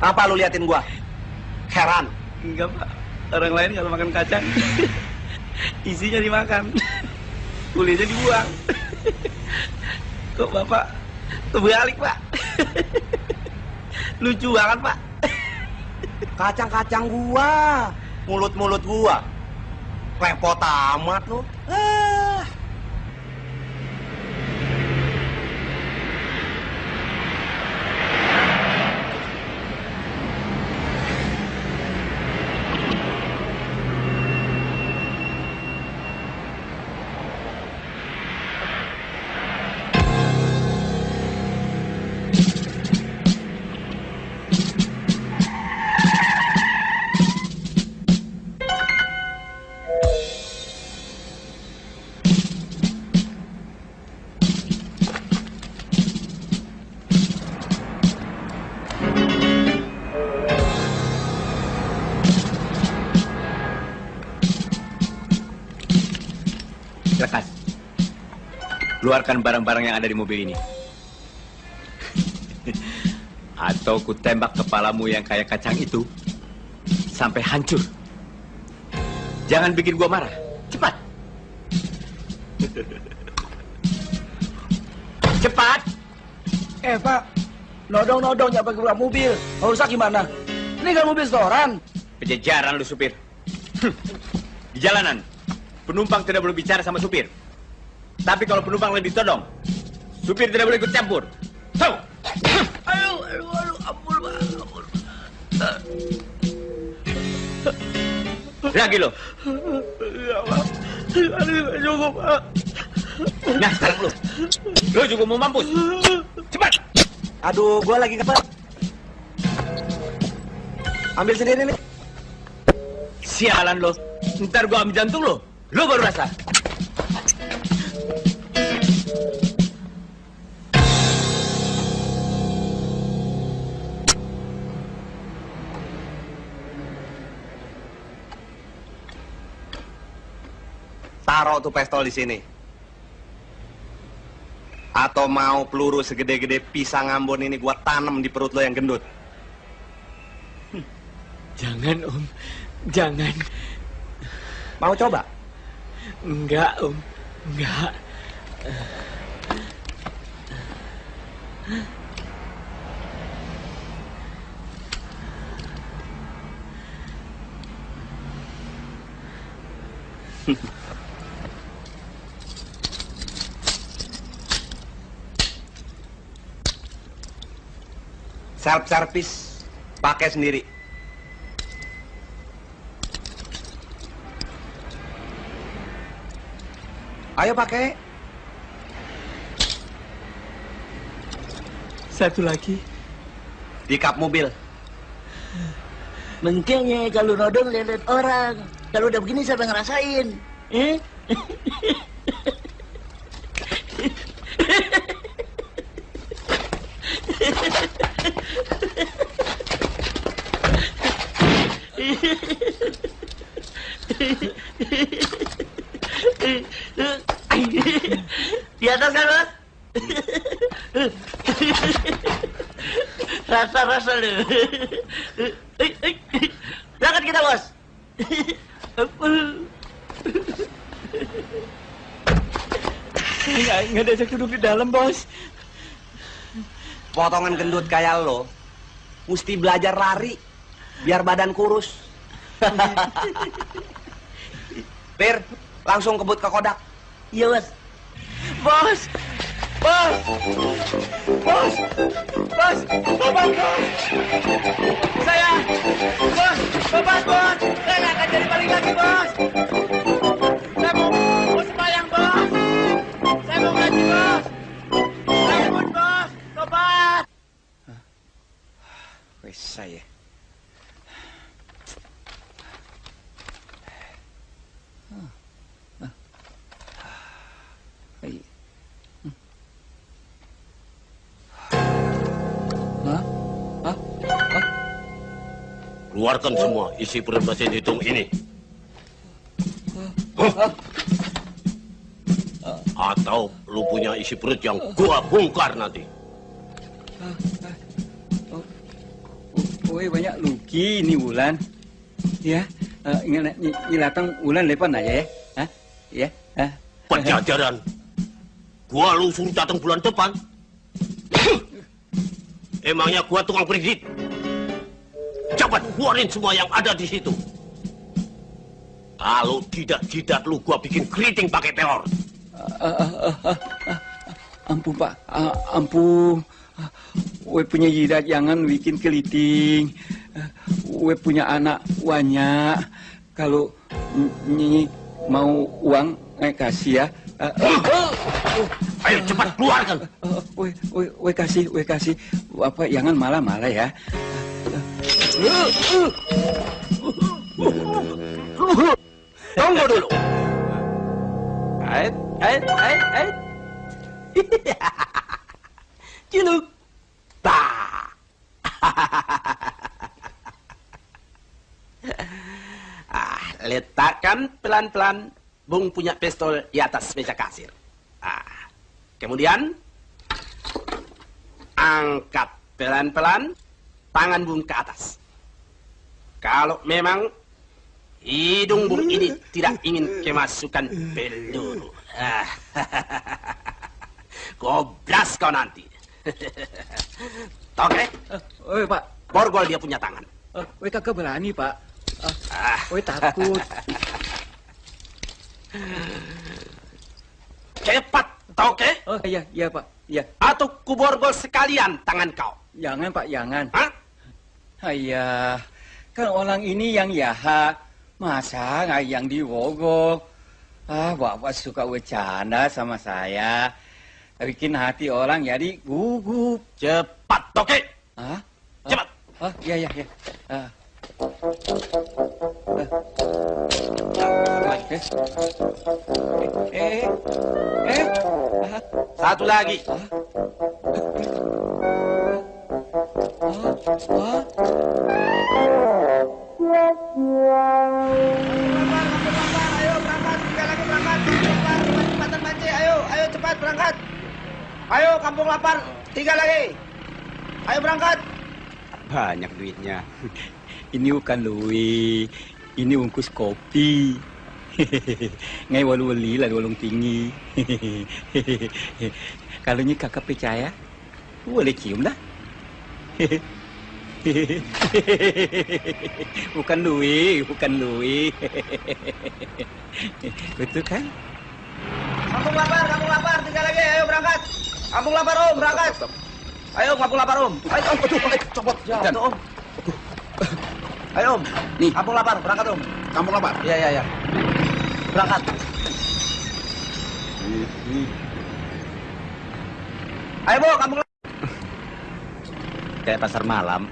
Apa lu liatin gua? Heran. Enggak, Pak. Orang lain kalau makan kacang, isinya dimakan. Kulitnya dibuang. Kok Bapak terbalik, Pak? Lucu banget, Pak. Kacang-kacang gua. Mulut-mulut gua. Repot amat lu. Ah. Keluarkan barang-barang yang ada di mobil ini. Atau ku tembak kepalamu yang kayak kacang itu sampai hancur. Jangan bikin gua marah. Cepat. Cepat. Eh, Pak. Nodong-nodong nyapa keluar mobil. Mau rusak gimana? Ini kan mobil setoran. Pejajaran lu supir. Di jalanan, penumpang tidak boleh bicara sama supir. Tapi kalau penumpang lagi ditodong, supir tidak boleh ikut campur. Tahu? Aduh, aduh, aduh, ampun. Ampun. Lagi lo. Ya, Pak. Cukup, Pak. Nah, sekarang lu. Lu juga mau mampus. Cepat. Aduh, gua lagi kepet. Ambil sendiri nih. Sialan lo. Ntar gua ambil jantung lo. Lo baru rasa. Taruh tuh pistol di sini. Atau mau peluru segede-gede pisang Ambon ini gua tanam di perut lo yang gendut. Jangan, Om. Jangan. Mau coba? Enggak, Om. Enggak. Self service pakai sendiri. Ayo pakai. Satu lagi. Di kap mobil. Mengkengnya kalau nodong lihat orang. Kalau udah begini siapa ngerasain? Eh? Rasa-rasa lu. Berangkat kita, Bos. Nggak, nggak diajak duduk di dalam, Bos. Potongan gendut kayak lo, mesti belajar lari biar badan kurus. Pir, langsung kebut ke kodak. Iya, Bos. Bos! Bos! Bos! Bos! Bapak, Bos! Saya! Bos! Bapak, Bos! Saya nggak akan jadi balik lagi, Bos! Saya mau, mau sembahyang, Bos! Saya mau ngaji, Bos! Saya mau, Bos! Tobat! Wes saya. Keluarkan semua isi perut mesin hitung ini. Atau lu punya isi perut yang gua bongkar nanti. Woi banyak luki ini Wulan. Ya, eh, ingat ni, ni datang Wulan lepas aja ya. Hah? Ya. Hah? Pajajaran. Gua lu suruh datang bulan depan. Emangnya gua tukang kredit? Cepat keluarin semua yang ada di situ. Kalau tidak jidat lu gua bikin keriting pakai telur. Ampun Pak, ampun. Woi punya jidat jangan bikin keliting. Woi punya anak banyak. Kalau nyi mau uang, eh kasih ya. Ayo cepat keluarkan. Woi, woi, woi kasih, woi kasih. Apa jangan malah-malah ya. Tunggu dulu. Ait, ait, ait, ait. Ciluk. Bah. ah, letakkan pelan-pelan Bung punya pistol di atas meja kasir. Ah, kemudian angkat pelan-pelan tangan Bung ke atas. Kalau memang hidung Bung ini tidak ingin kemasukan peluru. Ah, Gobras kau nanti. Oke, Woi Pak, borgol dia punya tangan. Ah, woi kakak berani Pak. Ah, Ah, Woi takut. cepat, oke? Oh iya, iya Pak, iya. Atau kuborgol sekalian tangan kau. Jangan Pak, jangan. Hah? Ayah, kan orang ini yang jahat. Masa yang diwogok? Ah, bapak suka bercanda sama saya. Bikin hati orang jadi gugup. Cepat, oke? Ah? Cepat. Oh, iya, iya, iya. Ah. Ah. Eh, eh, eh, ah, Satu lagi. ah, ah. Berangkat. Ayo, kampung lapar, tiga lagi. Ayo berangkat. Banyak duitnya. Ini bukan Louis. Ini bungkus kopi. Ngai walu wali lah walung tinggi. Kalau ini kakak percaya, boleh cium dah. bukan Louis, bukan Louis. Betul kan? Kampung lapar, kampung lapar, tiga lagi. Ayo berangkat. Kampung lapar om, berangkat. Ayo kampung lapar om. Ayo om, aduh, ayo, copot. Jatuh om. Ayo om. Nih. Kampung lapar, berangkat om. Kampung lapar. Iya, iya, iya. Berangkat. Ayo bu, kampung lapar. Kayak pasar malam.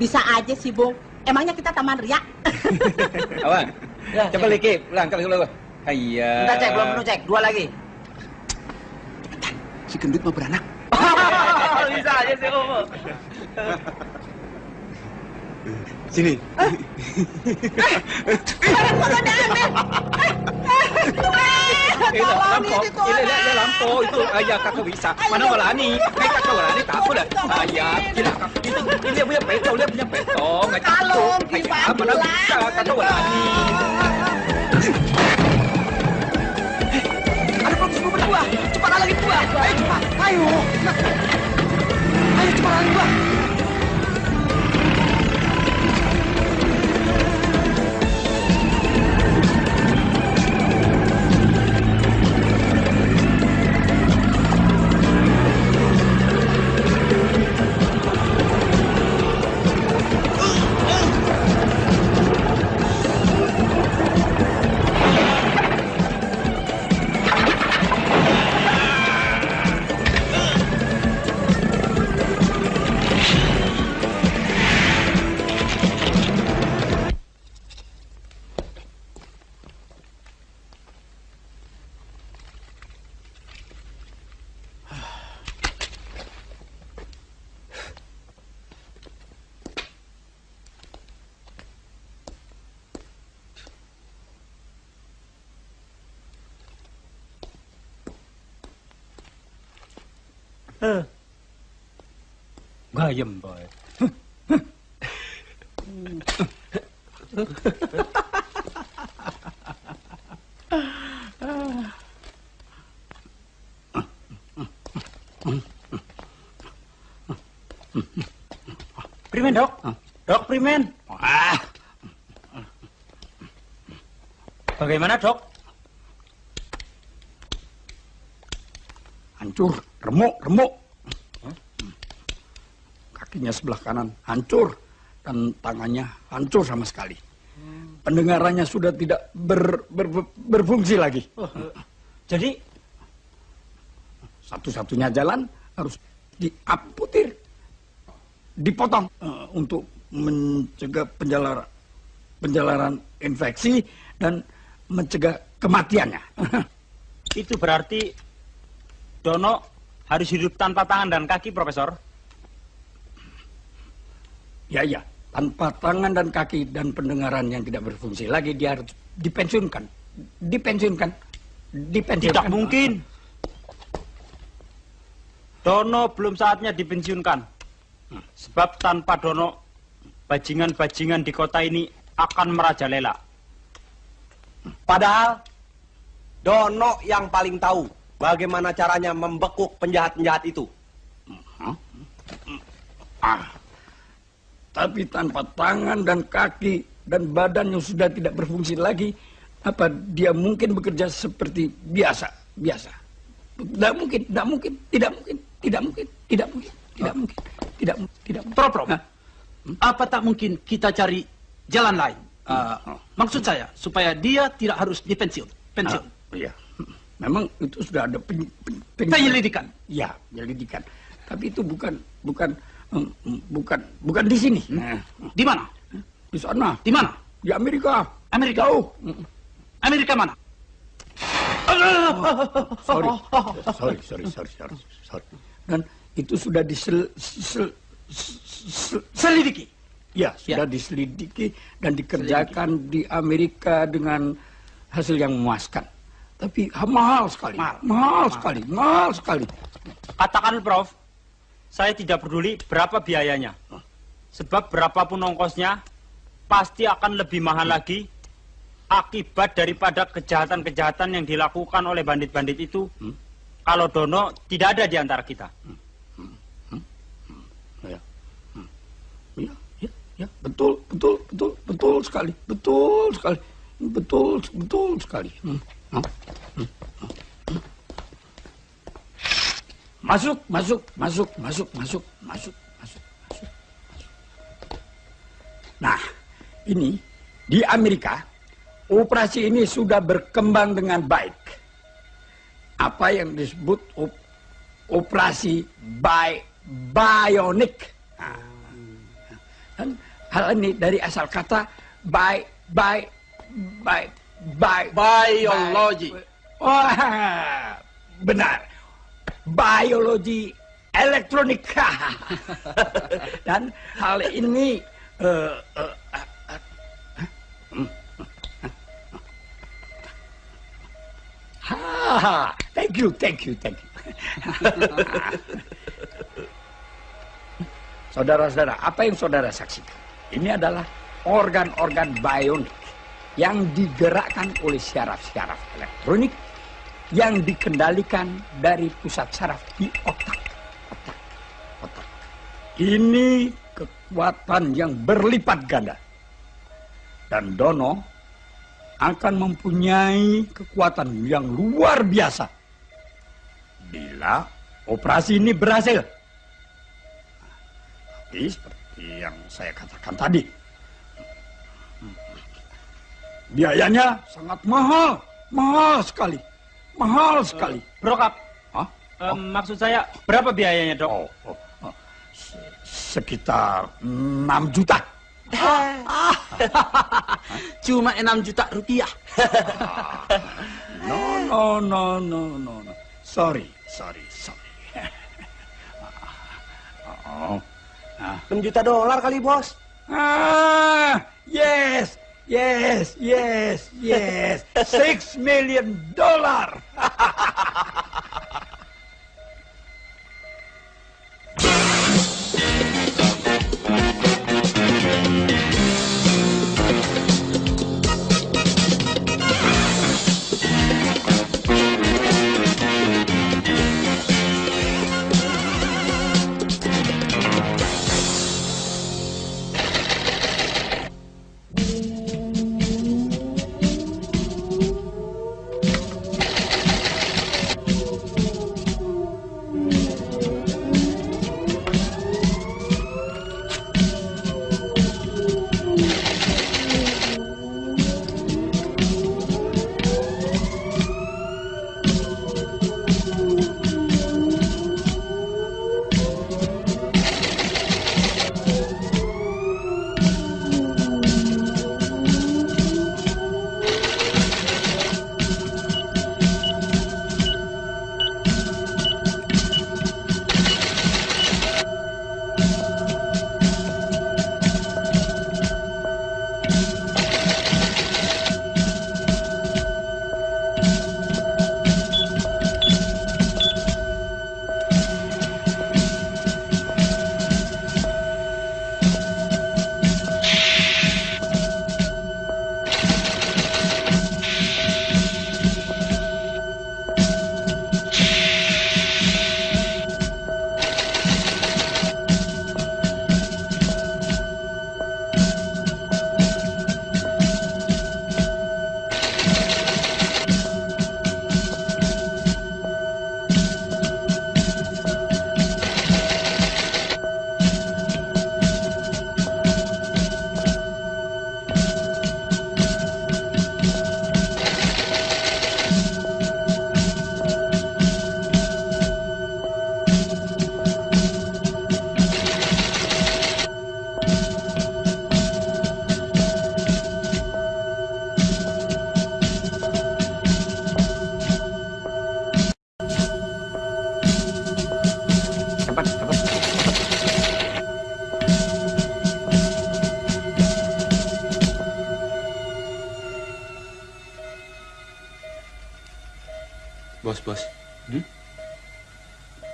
Bisa aja sih, Bung. Emangnya kita taman ria? Awang, Ya, coba lagi, pulang kalau kalau. Iya. Kita cek, belum penuh cek. Dua lagi. Si gendut mau beranak. Bisa aja sih om. Sini. Eh. Ini lampau itu ayah kakak bisa. Mana? Kayak kakak berani takut dah. Ayah, gila kakak itu ini dia punya petong, dia punya petong. Nggak Kalau takut. gimana Ayah, mana pulang? bisa kakak. Ada berdua. Cepat lagi dua. Ayo cepat. Ayo. Ayo cepat lagi Ừ. 가염벌. Primen, dok. Dok, Primen. Ah. Bagaimana, dok? Hancur, remuk, remuk. Kakinya sebelah kanan hancur dan tangannya hancur sama sekali. Pendengarannya sudah tidak ber- ber- ber- berfungsi lagi. Jadi, Satu-satunya jalan harus diamputir, dipotong eh, untuk mencegah penjalar penjalaran infeksi dan mencegah kematiannya. itu berarti Dono harus hidup tanpa tangan dan kaki, Profesor? Ya, ya. Tanpa tangan dan kaki dan pendengaran yang tidak berfungsi lagi, dia harus dipensiunkan. Dipensiunkan. Dipensiunkan. Tidak mungkin. Dono belum saatnya dipensiunkan. Sebab tanpa Dono, bajingan-bajingan di kota ini akan merajalela. Padahal Dono yang paling tahu bagaimana caranya membekuk penjahat-penjahat itu. Ah. Tapi tanpa tangan dan kaki dan badan yang sudah tidak berfungsi lagi, apa dia mungkin bekerja seperti biasa? Biasa. Tidak mungkin, tidak mungkin, tidak mungkin, tidak mungkin, tidak mungkin, tidak mungkin, tidak mungkin, tidak mungkin. Prof. Hah? Apa tak mungkin kita cari jalan lain? Ah, maksud saya supaya dia tidak harus dipensiun. Pensiun. Ah, iya. Memang itu sudah ada pen, pen, pen- Penyelidikan. Ya, penyelidikan. Tapi itu bukan bukan bukan bukan di sini. Nah, Di mana? di sana, Di mana? di Amerika. Amerika. Jauh. Amerika mana? Sorry. sorry, sorry, sorry, sorry, sorry. Dan itu sudah disel, sel, sel, Selidiki. ya, sudah diselidiki dan dikerjakan di Amerika dengan hasil yang memuaskan. Tapi ha- mahal sekali, Mahal. mahal, sekali, mahal sekali. Katakan, Prof, saya tidak peduli berapa biayanya. Sebab berapapun ongkosnya, pasti akan lebih mahal lagi akibat daripada kejahatan-kejahatan yang dilakukan oleh bandit-bandit itu kalau Dono tidak ada di antara kita. Ya. Hmm. Ya, ya, ya, betul, betul, betul, betul sekali, betul sekali, betul, betul sekali. Hmm. Masuk, masuk, masuk, masuk, masuk, masuk, masuk, masuk. Nah, ini di Amerika operasi ini sudah berkembang dengan baik. Apa yang disebut op- operasi bi bionic. Nah, hal ini dari asal kata bi bi bi bi Biologi. Wah, benar. Biologi elektronik. Dan hal ini eh, eh, hmm. Ha, thank you, thank you, thank you. Saudara-saudara, apa yang saudara saksikan? Ini adalah organ-organ bionik yang digerakkan oleh syaraf-syaraf elektronik yang dikendalikan dari pusat saraf di otak. Otak, otak. Ini kekuatan yang berlipat ganda. Dan Dono akan mempunyai kekuatan yang luar biasa bila operasi ini berhasil. Tapi seperti yang saya katakan tadi, biayanya sangat mahal, mahal sekali, mahal sekali. Brokap, Hah? em, maksud saya berapa biayanya, Dok? Oh, oh, oh. Se- Sekitar 6 juta. Cuma 6 juta rupiah. No, no, no, no, no, no. Sorry, sorry, sorry. oh. 6 juta dolar kali, Bos. Ah, yes, yes, yes, yes. Six million dollar.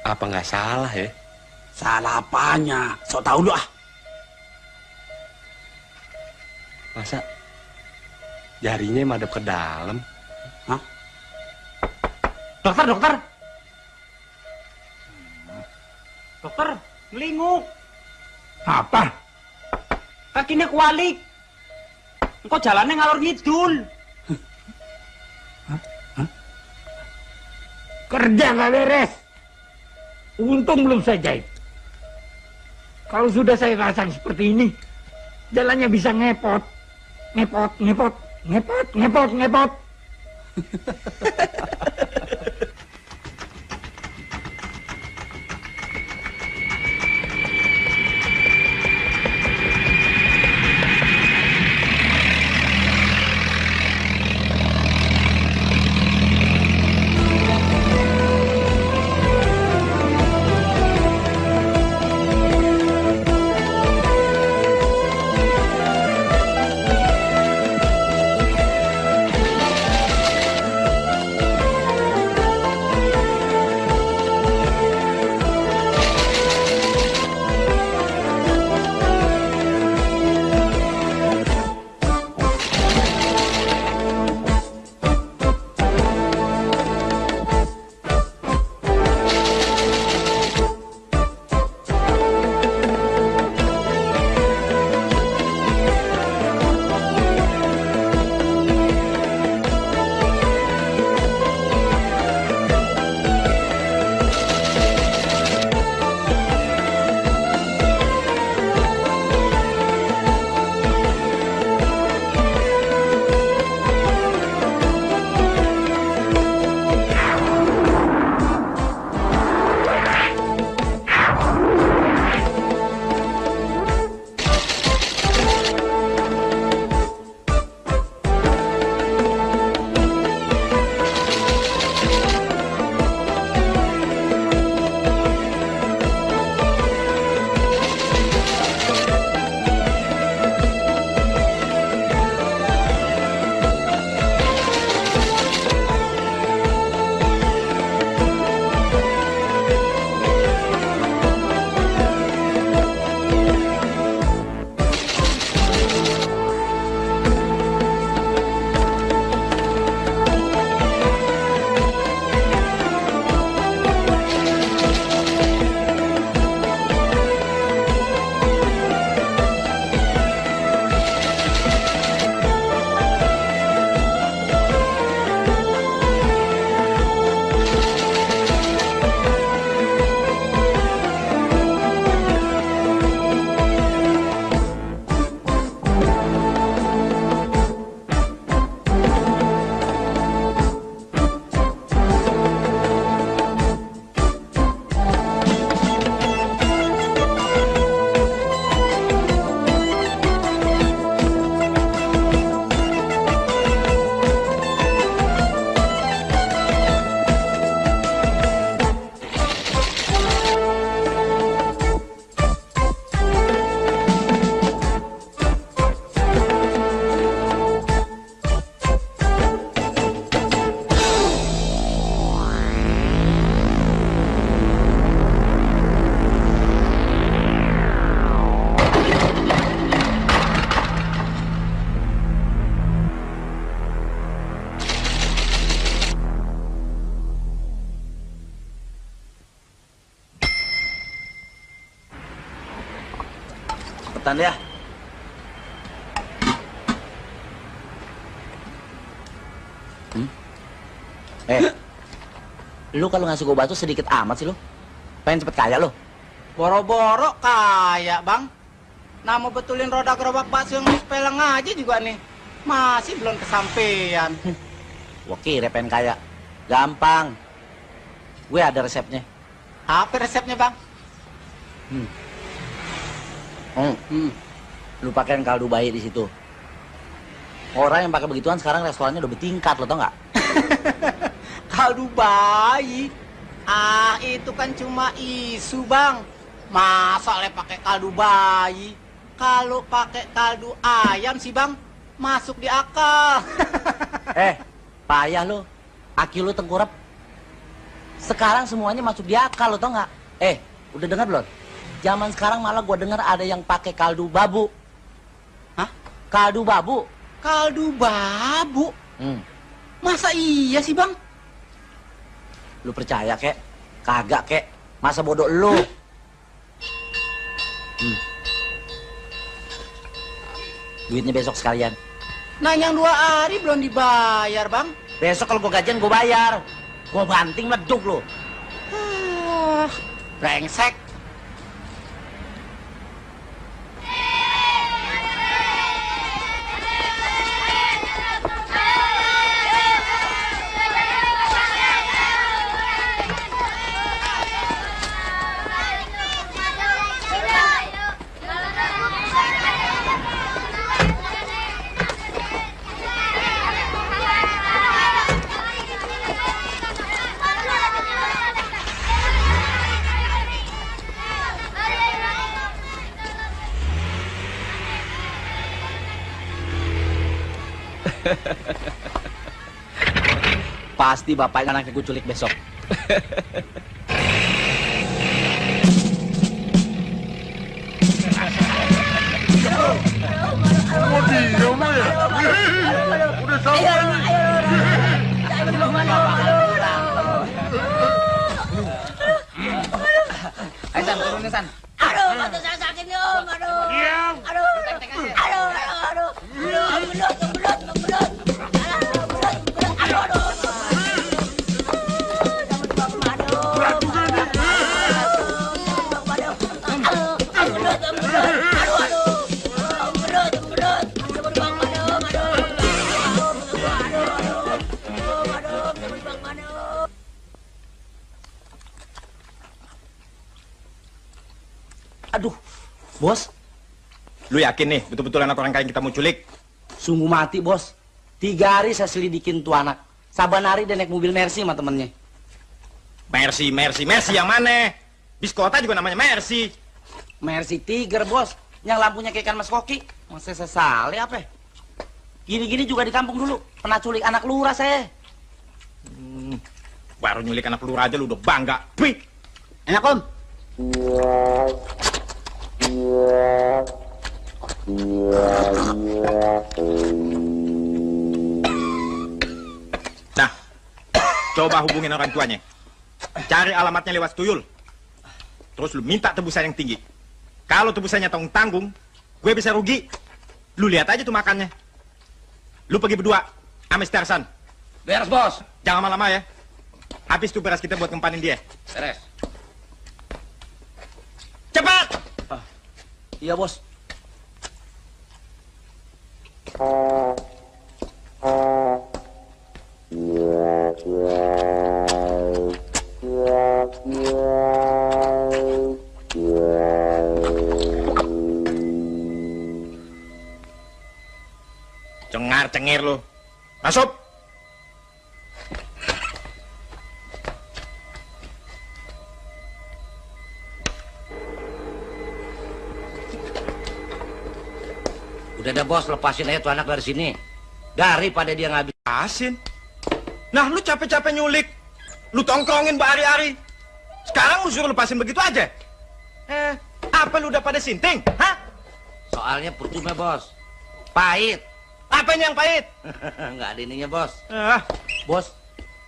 Apa nggak salah ya? Salah apanya? So tau lu ah. Masa jarinya madep ke dalam? Dokter, dokter. Dokter, melinguk. Apa? Kakinya kualik. Engkau jalannya ngalor ngidul. Kerja nggak beres. Untung belum saya jahit. Kalau sudah saya rasakan seperti ini, jalannya bisa ngepot. Ngepot, ngepot, ngepot, ngepot, ngepot. lu kalau ngasih gua batu sedikit amat sih lu. Pengen cepet kaya lu. Boro-boro kaya, Bang. Nah, mau betulin roda gerobak bakso yang sepeleng aja juga nih. Masih belum kesampaian. Gua kira pengen kaya. Gampang. Gue ada resepnya. Apa resepnya, Bang? Hmm. Hmm. hmm. Lu pakein kaldu bayi di situ. Orang yang pakai begituan sekarang restorannya udah bertingkat, lo tau nggak? Kaldu bayi. Ah, itu kan cuma isu, Bang. Masa le pakai kaldu bayi? Kalau pakai kaldu ayam sih, Bang, masuk di akal. eh, payah lo. Aki lu tengkurap. Sekarang semuanya masuk di akal, lo tau nggak? Eh, udah dengar belum? Zaman sekarang malah gua dengar ada yang pakai kaldu babu. Hah? Kaldu babu. Kaldu babu? Hmm. Masa iya sih, Bang? Lu percaya kek? Kagak kek? Masa bodoh lu? Hmm. Duitnya besok sekalian. Nah, yang dua hari belum dibayar, Bang. Besok kalau gua gajian gua bayar. Gua banting meduk lu. Ah, brengsek. Pasti bapaknya anaknya gue culik besok. Ayo, San, turunin, San. Aduh, saya sakit nih, Om. Aduh. Diam. Aduh. Aduh, aduh, aduh. Aduh. Aduh, belut. Aduh, aduh. Bos, Lu yakin nih, betul-betul anak orang kaya yang kita mau culik? sungguh mati bos. Tiga hari saya selidikin tuh anak. Saban hari dia naik mobil Mercy sama temennya. Mercy, Mercy, Mercy yang mana? Bis kota juga namanya Mercy. Mercy Tiger bos, yang lampunya kayak ikan mas koki. Masa saya sesali apa? ya? Gini-gini juga di kampung dulu. Pernah culik anak lurah saya. Baru nyulik anak peluru aja lu udah bangga. Wih, Enak, Om. Nah, coba hubungin orang tuanya. Cari alamatnya lewat tuyul. Terus lu minta tebusan yang tinggi. Kalau tebusannya tanggung-tanggung, gue bisa rugi. Lu lihat aja tuh makannya. Lu pergi berdua, sama si Tarzan. Beres, Bos. Jangan lama-lama ya. Habis tuh beras kita buat ngempanin dia. Beres. Cepat! Iya bos. Cengar-cengir lu. Masuk! Udah dah bos, lepasin aja tuh anak dari sini. Daripada dia ngabis. Nah, lu capek-capek nyulik. Lu tongkrongin berhari-hari. Sekarang lu suruh lepasin begitu aja? Eh, apa lu udah pada sinting? Hah? Soalnya percuma bos. Pahit. Apa yang pahit? Nggak ada ininya bos. Ah, Bos,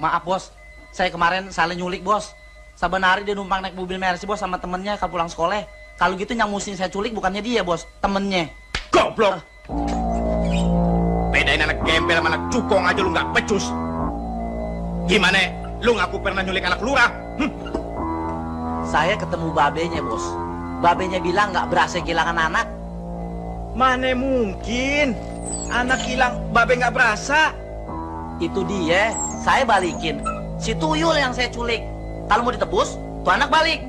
maaf bos. Saya kemarin salah nyulik bos. Hari dia numpang naik mobil Mercy bos sama temennya kalau pulang sekolah. Kalau gitu yang musim saya culik bukannya dia bos, temennya. goblok. Bedain anak gembel sama anak cukong aja lu nggak becus. Gimana? Lu ngaku pernah nyulik anak lurah? Hm? Saya ketemu babenya bos. Babenya bilang nggak berhasil kehilangan anak. Mana mungkin? Anak hilang, babe nggak berasa. Itu dia, saya balikin. Si tuyul yang saya culik. Kalau mau ditebus, tuh anak balik.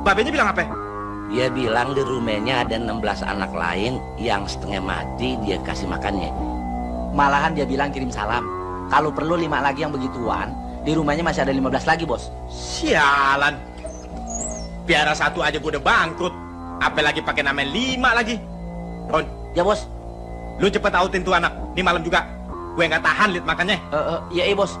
Babenya bilang apa? Dia bilang di rumahnya ada 16 anak lain yang setengah mati dia kasih makannya. Malahan dia bilang kirim salam. Kalau perlu lima lagi yang begituan, di rumahnya masih ada 15 lagi, Bos. Sialan. Piara satu aja gue udah bangkrut. Apalagi pakai nama lima lagi. Ron Ya, Bos. Lu cepet autin tuh anak. Ini malam juga. Gue nggak tahan liat makannya. Eh, uh, uh, iya, iya, Bos.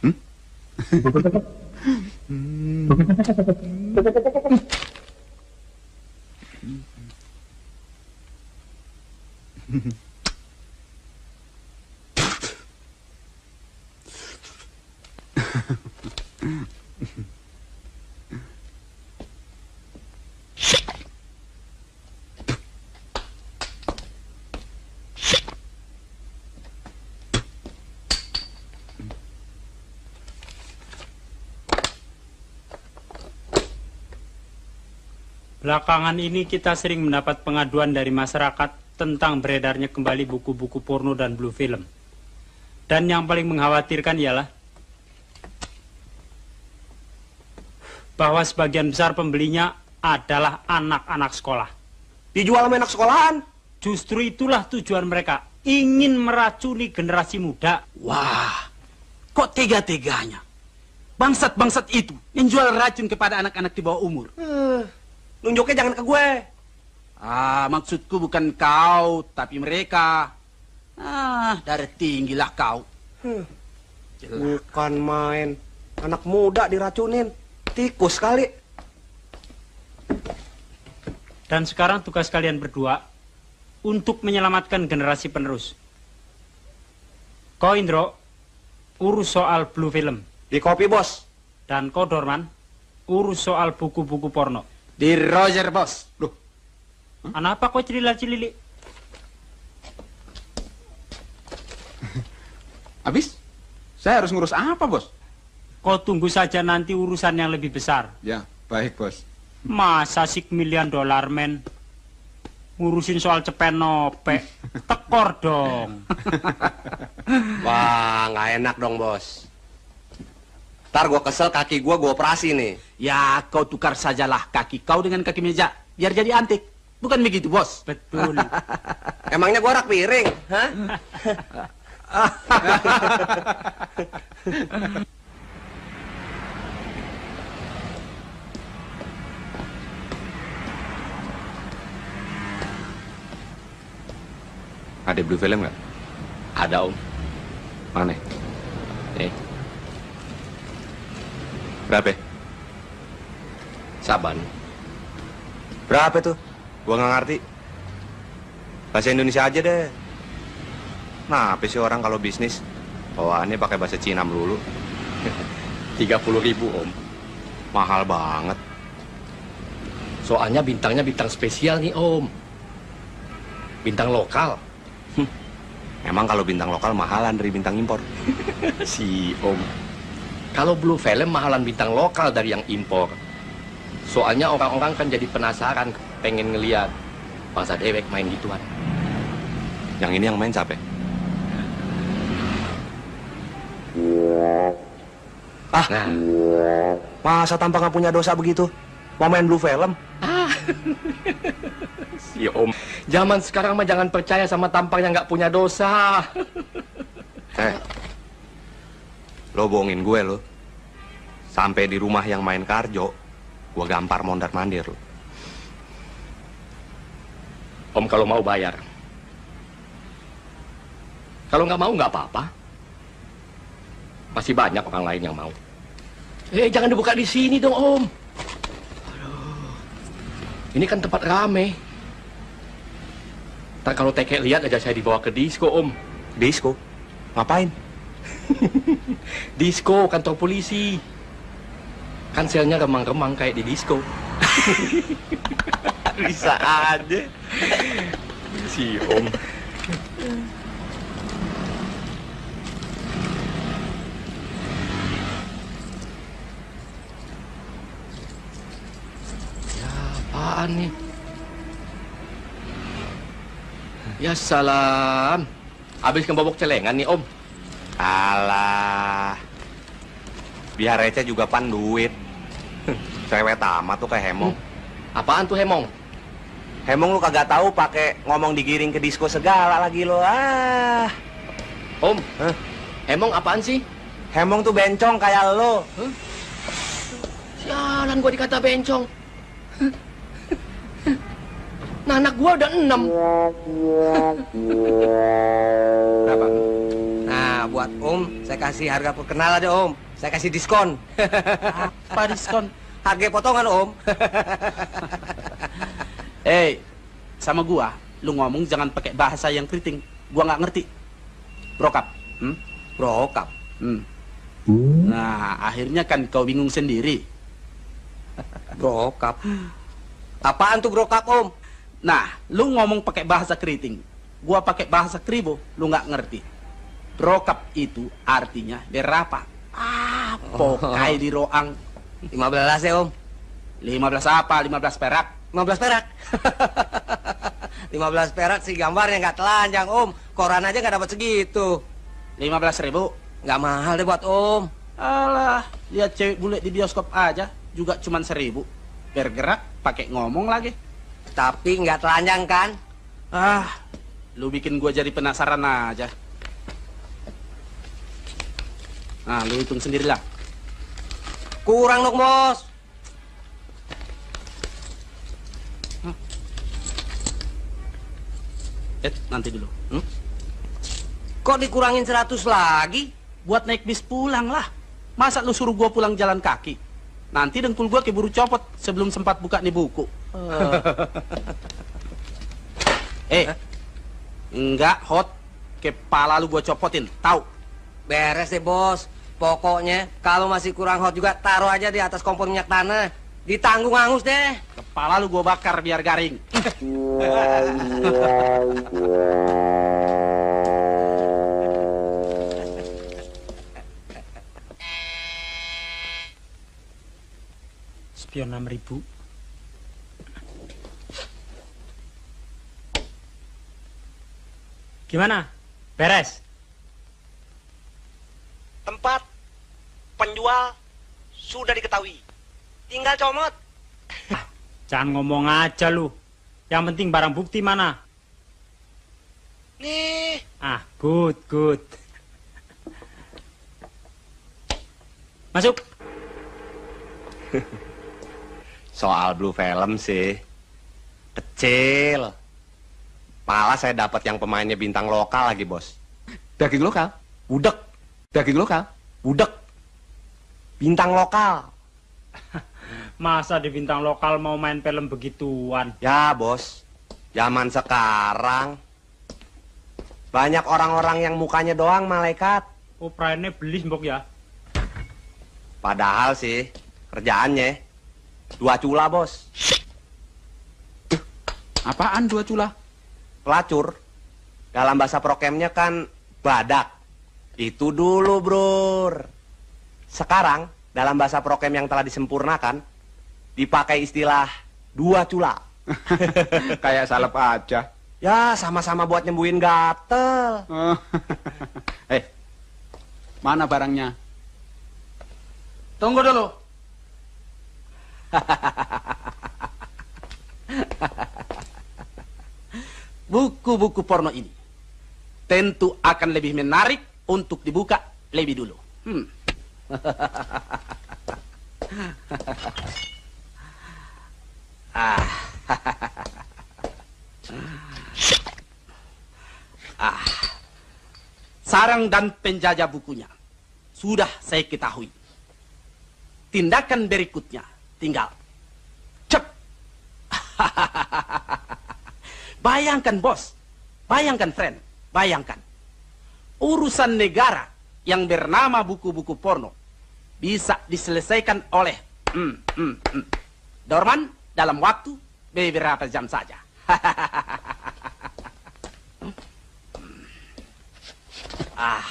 Hmm? Mm-hmm. Belakangan ini kita sering mendapat pengaduan dari masyarakat tentang beredarnya kembali buku-buku porno dan blue film. Dan yang paling mengkhawatirkan ialah bahwa sebagian besar pembelinya adalah anak-anak sekolah. Dijual sama anak sekolahan. Justru itulah tujuan mereka, ingin meracuni generasi muda. Wah, kok tega-teganya? Bangsat-bangsat itu menjual racun kepada anak-anak di bawah umur. Eh, nunjuknya jangan ke gue. Ah, maksudku bukan kau, tapi mereka. Ah, darah tinggilah kau. Hmm. Bukan main. Anak muda diracunin. Tikus kali. Dan sekarang tugas kalian berdua untuk menyelamatkan generasi penerus. Kau Indro, urus soal blue film. Di kopi, bos. Dan kau Dorman, urus soal buku-buku porno. Di Roger, bos. Loh, Kenapa kau celila-celili? Habis? Saya harus ngurus apa, bos? Kau tunggu saja nanti urusan yang lebih besar. Ya, baik, bos. Masa sik miliar dolar, men? Ngurusin soal cepen nope. Tekor dong. Wah, nggak enak dong, bos. Ntar gue kesel kaki gue, gue operasi nih. Ya, kau tukar sajalah kaki kau dengan kaki meja, biar jadi antik. Bukan begitu, bos? Betul. Emangnya gue rak piring? Hah? Ada blue film nggak? Ada om. Mana? Eh, Berapa? Saban. Berapa tuh? Gua nggak ngerti. Bahasa Indonesia aja deh. Nah, apa sih orang kalau bisnis? Bawaannya pakai bahasa Cina melulu. 30 ribu om. Mahal banget. Soalnya bintangnya bintang spesial nih om. Bintang lokal. Emang kalau bintang lokal mahalan dari bintang impor. si om. Kalau blue film mahalan bintang lokal dari yang impor. Soalnya orang-orang kan jadi penasaran, pengen ngeliat bangsa dewek main gituan. Yang ini yang main siapa? Ah, masa tanpa nggak punya dosa begitu? Mau main blue film? Si om. Zaman sekarang mah jangan percaya sama tampang yang nggak punya dosa. Eh, lo bohongin gue lo. Sampai di rumah yang main karjo, gue gampar mondar mandir lo. Om kalau mau bayar. Kalau nggak mau nggak apa-apa. Masih banyak orang lain yang mau. Eh jangan dibuka di sini dong om. Aduh. Ini kan tempat rame. Ntar kalau teke lihat aja saya dibawa ke disco om. Disco? Ngapain? disco kantor polisi. Kan selnya remang-remang kayak di disco. Bisa aja. Si om. Ya, apaan nih? Ya salam. Habis kebobok celengan nih om. Alah. Biar receh juga pan duit. Cewek tamat tuh kayak Hemong. Apaan tuh Hemong? Hemong lu kagak tahu pakai ngomong digiring ke disco segala lagi lo. Ah. Om, Hemong apaan sih? Hemong tuh bencong kayak lo. Sialan gua dikata bencong. Nah, anak gua udah enam. Berapa? Om, saya kasih harga perkenal aja Om. Saya kasih diskon. Apa diskon? Harga potongan, Om. Eh, sama gua, lu ngomong jangan pakai bahasa yang keriting. Gua nggak ngerti. Brokap. Hmm? Brokap. Hmm. Nah, akhirnya kan kau bingung sendiri. Brokap. Apaan tuh brokap, Om? Nah, lu ngomong pakai bahasa keriting. Gua pakai bahasa kribo, lu nggak ngerti. Brokap itu artinya berapa? Ah, pokai di roang. 15 ya, Om. 15 apa? 15 perak. 15 perak. 15 perak sih gambarnya nggak telanjang, Om. Koran aja nggak dapat segitu. 15 ribu. Nggak mahal deh buat Om. Alah, lihat cewek bule di bioskop aja juga cuman seribu. Bergerak, pakai ngomong lagi. Tapi nggak telanjang kan? Ah, lu bikin gua jadi penasaran aja. Nah, lu hitung sendirilah. Kurang dong, Bos. Eh, nanti dulu. Hmm? Kok dikurangin 100 lagi? Buat naik bis pulang lah. Masa lu suruh gua pulang jalan kaki? Nanti dengkul gua keburu copot sebelum sempat buka nih buku. eh, enggak hot. Kepala lu gua copotin, tahu? Beres deh, Bos. Pokoknya kalau masih kurang hot juga taruh aja di atas kompor minyak tanah. Ditanggung angus deh. Kepala lu gua bakar biar garing. Spion 6000. Gimana? Beres? Tempat penjual sudah diketahui. Tinggal comot. Jangan ngomong aja lu. Yang penting barang bukti mana? Nih, Ah, good, good. Masuk. Soal Blue Film sih kecil. Malah saya dapat yang pemainnya bintang lokal lagi, Bos. Daging lokal? Udek. Daging lokal? Udek. Bintang lokal. Masa di bintang lokal mau main film begituan? Ya, Bos. Zaman sekarang banyak orang-orang yang mukanya doang malaikat. Oh, beli mbok ya? Padahal sih kerjaannya dua cula, Bos. Apaan dua cula? Pelacur. Dalam bahasa prokemnya kan badak. Itu dulu, Bro. Sekarang dalam bahasa prokem yang telah disempurnakan dipakai istilah dua cula. Kayak salep aja. Ya, sama-sama buat nyembuhin gatel. eh, mana barangnya? Tunggu dulu. Buku-buku porno ini tentu akan lebih menarik untuk dibuka lebih dulu. Hmm. ah. ah. Sarang dan penjajah bukunya sudah saya ketahui. Tindakan berikutnya tinggal cep. bayangkan bos, bayangkan friend, bayangkan. Urusan negara yang bernama buku-buku porno bisa diselesaikan oleh mm, mm, mm. Dorman dalam waktu beberapa jam saja. ah.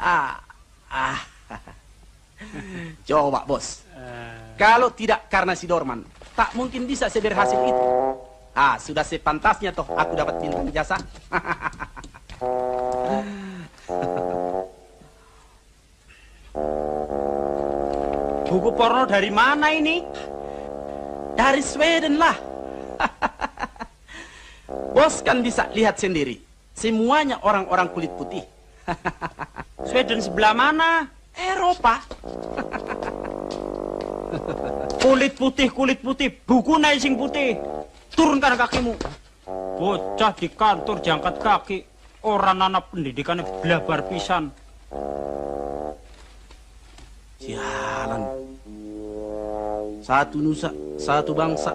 ah. Ah. Coba bos. Kalau tidak karena si Dorman, tak mungkin bisa seberhasil itu. Ah, sudah sepantasnya toh aku dapat bintang jasa. Buku porno dari mana ini? Dari Sweden lah. Bos kan bisa lihat sendiri. Semuanya orang-orang kulit putih. Sweden sebelah mana? Eropa. Kulit putih, kulit putih, buku naik sing putih. Turunkan kakimu. Bocah di kantor jangkat kaki. Orang anak pendidikannya blabar pisan. Satu nusa, satu bangsa.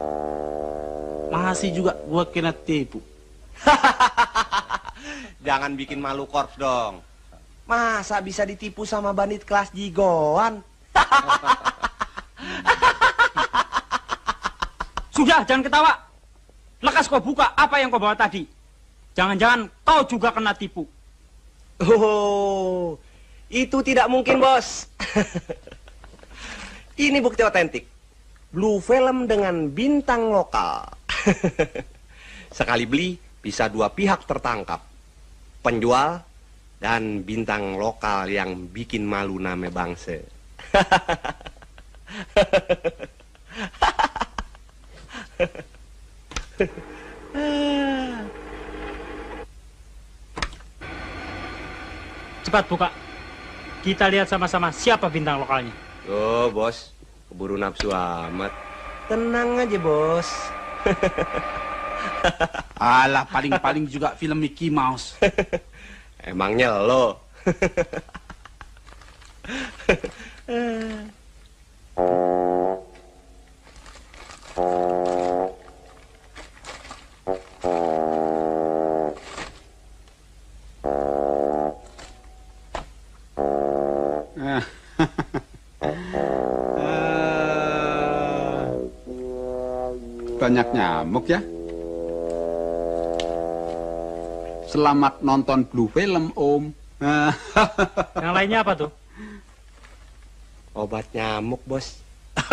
Masih juga gua kena tipu. Jangan bikin malu korps dong. Masa bisa ditipu sama bandit kelas jigoan? Sudah, jangan ketawa. Lekas kau buka apa yang kau bawa tadi. Jangan-jangan kau juga kena tipu. Oh, itu tidak mungkin, bos. Ini bukti otentik. Blue Film dengan bintang lokal. Sekali beli, bisa dua pihak tertangkap. Penjual dan bintang lokal yang bikin malu nama bangsa. Cepat buka. Kita lihat sama-sama siapa bintang lokalnya. Oh, bos. Keburu nafsu amat. Tenang aja, bos. Alah, paling-paling juga film Mickey Mouse. Emangnya lo? Banyak nyamuk ya. Selamat nonton Blue Film, Om. Yang lainnya apa tuh? Obat nyamuk, bos.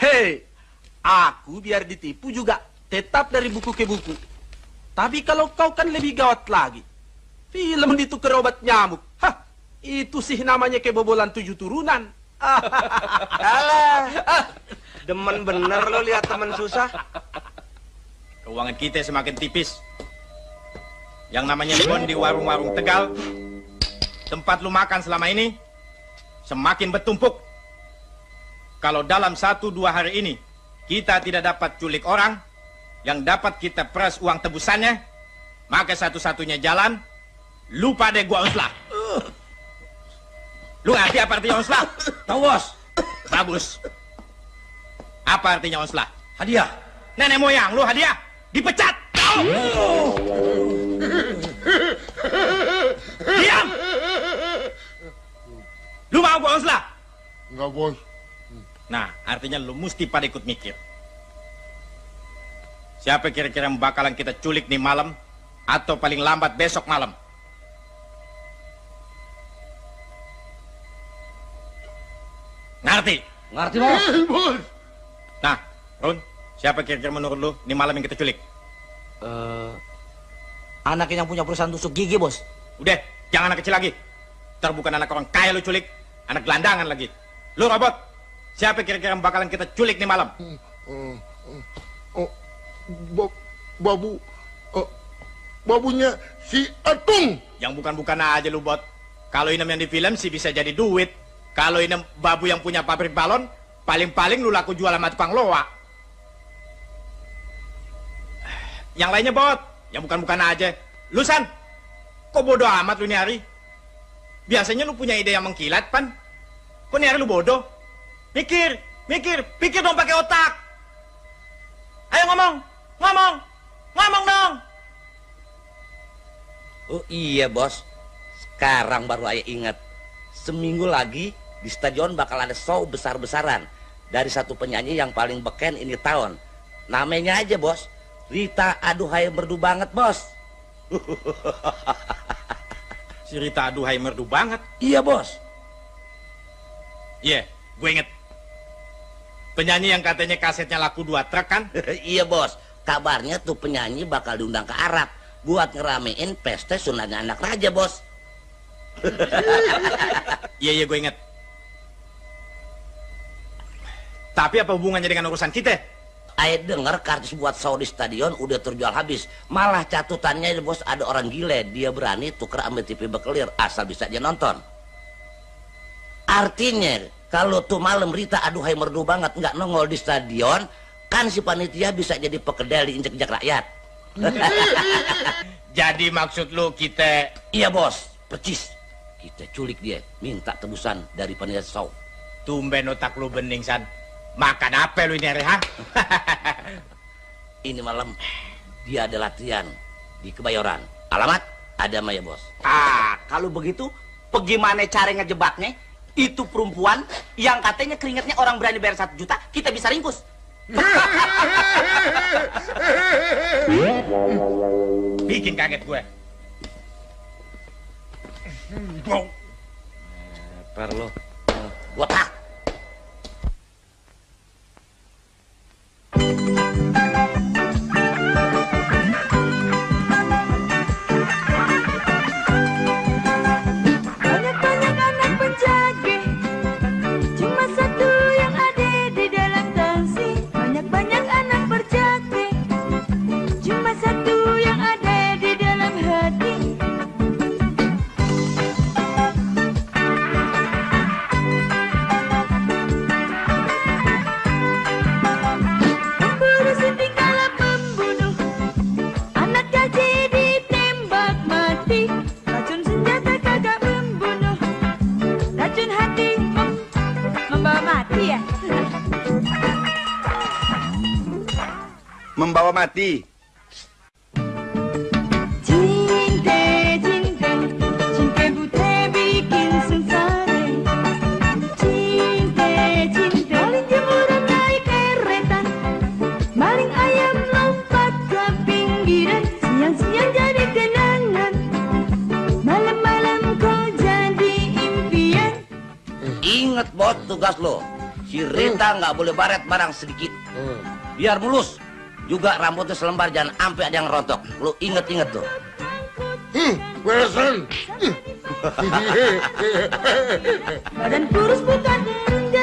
Hei, aku biar ditipu juga tetap dari buku ke buku. Tapi kalau kau kan lebih gawat lagi. Film ditukar obat nyamuk. Hah, itu sih namanya kebobolan tujuh turunan. Alah, demen bener lo lihat temen susah. Keuangan kita semakin tipis. Yang namanya bon di warung-warung Tegal, tempat lu makan selama ini, semakin bertumpuk. Kalau dalam satu dua hari ini kita tidak dapat culik orang, yang dapat kita peras uang tebusannya, maka satu-satunya jalan, lu pada gua onslah. Lu ngerti apa artinya onslah? Tahu bos. Bagus. Apa artinya onslah? Hadiah. Nenek moyang lu hadiah dipecat. Diam. Lu mau gua onslah? Enggak, bos. Nah, artinya lu mesti pada ikut mikir. Siapa kira-kira yang bakalan kita culik nih malam atau paling lambat besok malam? Ngerti? Ngerti bos. bos. Nah, Run, siapa kira-kira menurut lu nih malam yang kita culik? Eh, anak yang punya perusahaan tusuk gigi, bos. Udah, jangan anak kecil lagi. Ntar bukan anak orang kaya lu culik, anak gelandangan lagi. Lu robot, siapa kira-kira yang bakalan kita culik nih malam? Oh, ba- babu, oh, babunya si Atung. Yang bukan-bukan aja lu bot. Kalau ini yang di film sih bisa jadi duit. Kalau ini babu yang punya pabrik balon, paling-paling lu laku jual sama tukang loa. Yang lainnya bot, yang bukan-bukan aja. Lu San, kok bodoh amat lu nih hari? Biasanya lu punya ide yang mengkilat, Pan. Kok nih hari lu bodoh? Mikir, mikir, pikir dong pakai otak. Ayo ngomong, ngomong, ngomong dong. Oh iya, bos. Sekarang baru ayah ingat. Seminggu lagi di stadion bakal ada show besar-besaran dari satu penyanyi yang paling beken ini tahun. Namanya aja, bos. Rita aduhai merdu banget, bos. Si Rita aduhai merdu banget. Iya, bos. Iya, gue inget. Penyanyi yang katanya kasetnya laku dua truk kan? iya, bos. Kabarnya tuh penyanyi bakal diundang ke Arab buat ngeramein pesta sunatnya anak raja, bos. Iya, iya gue inget. Tapi apa hubungannya dengan urusan kita? Ayah dengar kartis buat show di stadion udah terjual habis. Malah catutannya bos ada orang gile. Dia berani tuker ambil TV bekelir asal bisa dia nonton. Artinya kalau tuh malam Rita aduhai merdu banget nggak nongol di stadion, kan si panitia bisa jadi pekedel diinjek-injek rakyat. Jadi maksud lu kita... Iya bos, percis. Kita culik dia, minta tebusan dari panitia show. Tumben otak lu bening, San. Makan apa lu ini hari, ha? Ini malam dia ada latihan di Kebayoran. Alamat ada Maya bos. Ah, kalau begitu, bagaimana cara ngejebaknya? Itu perempuan yang katanya keringatnya orang berani bayar satu juta, kita bisa ringkus. Bikin kaget gue. Bau. Perlu. Botak. Impian. Ingat bos tugas lo. Si Rita nggak boleh baret barang sedikit. Biar mulus. Juga rambutnya selembar jangan sampai ada yang rontok. Lo inget-inget tuh. Hmm, beresan. Badan kurus bukan enggak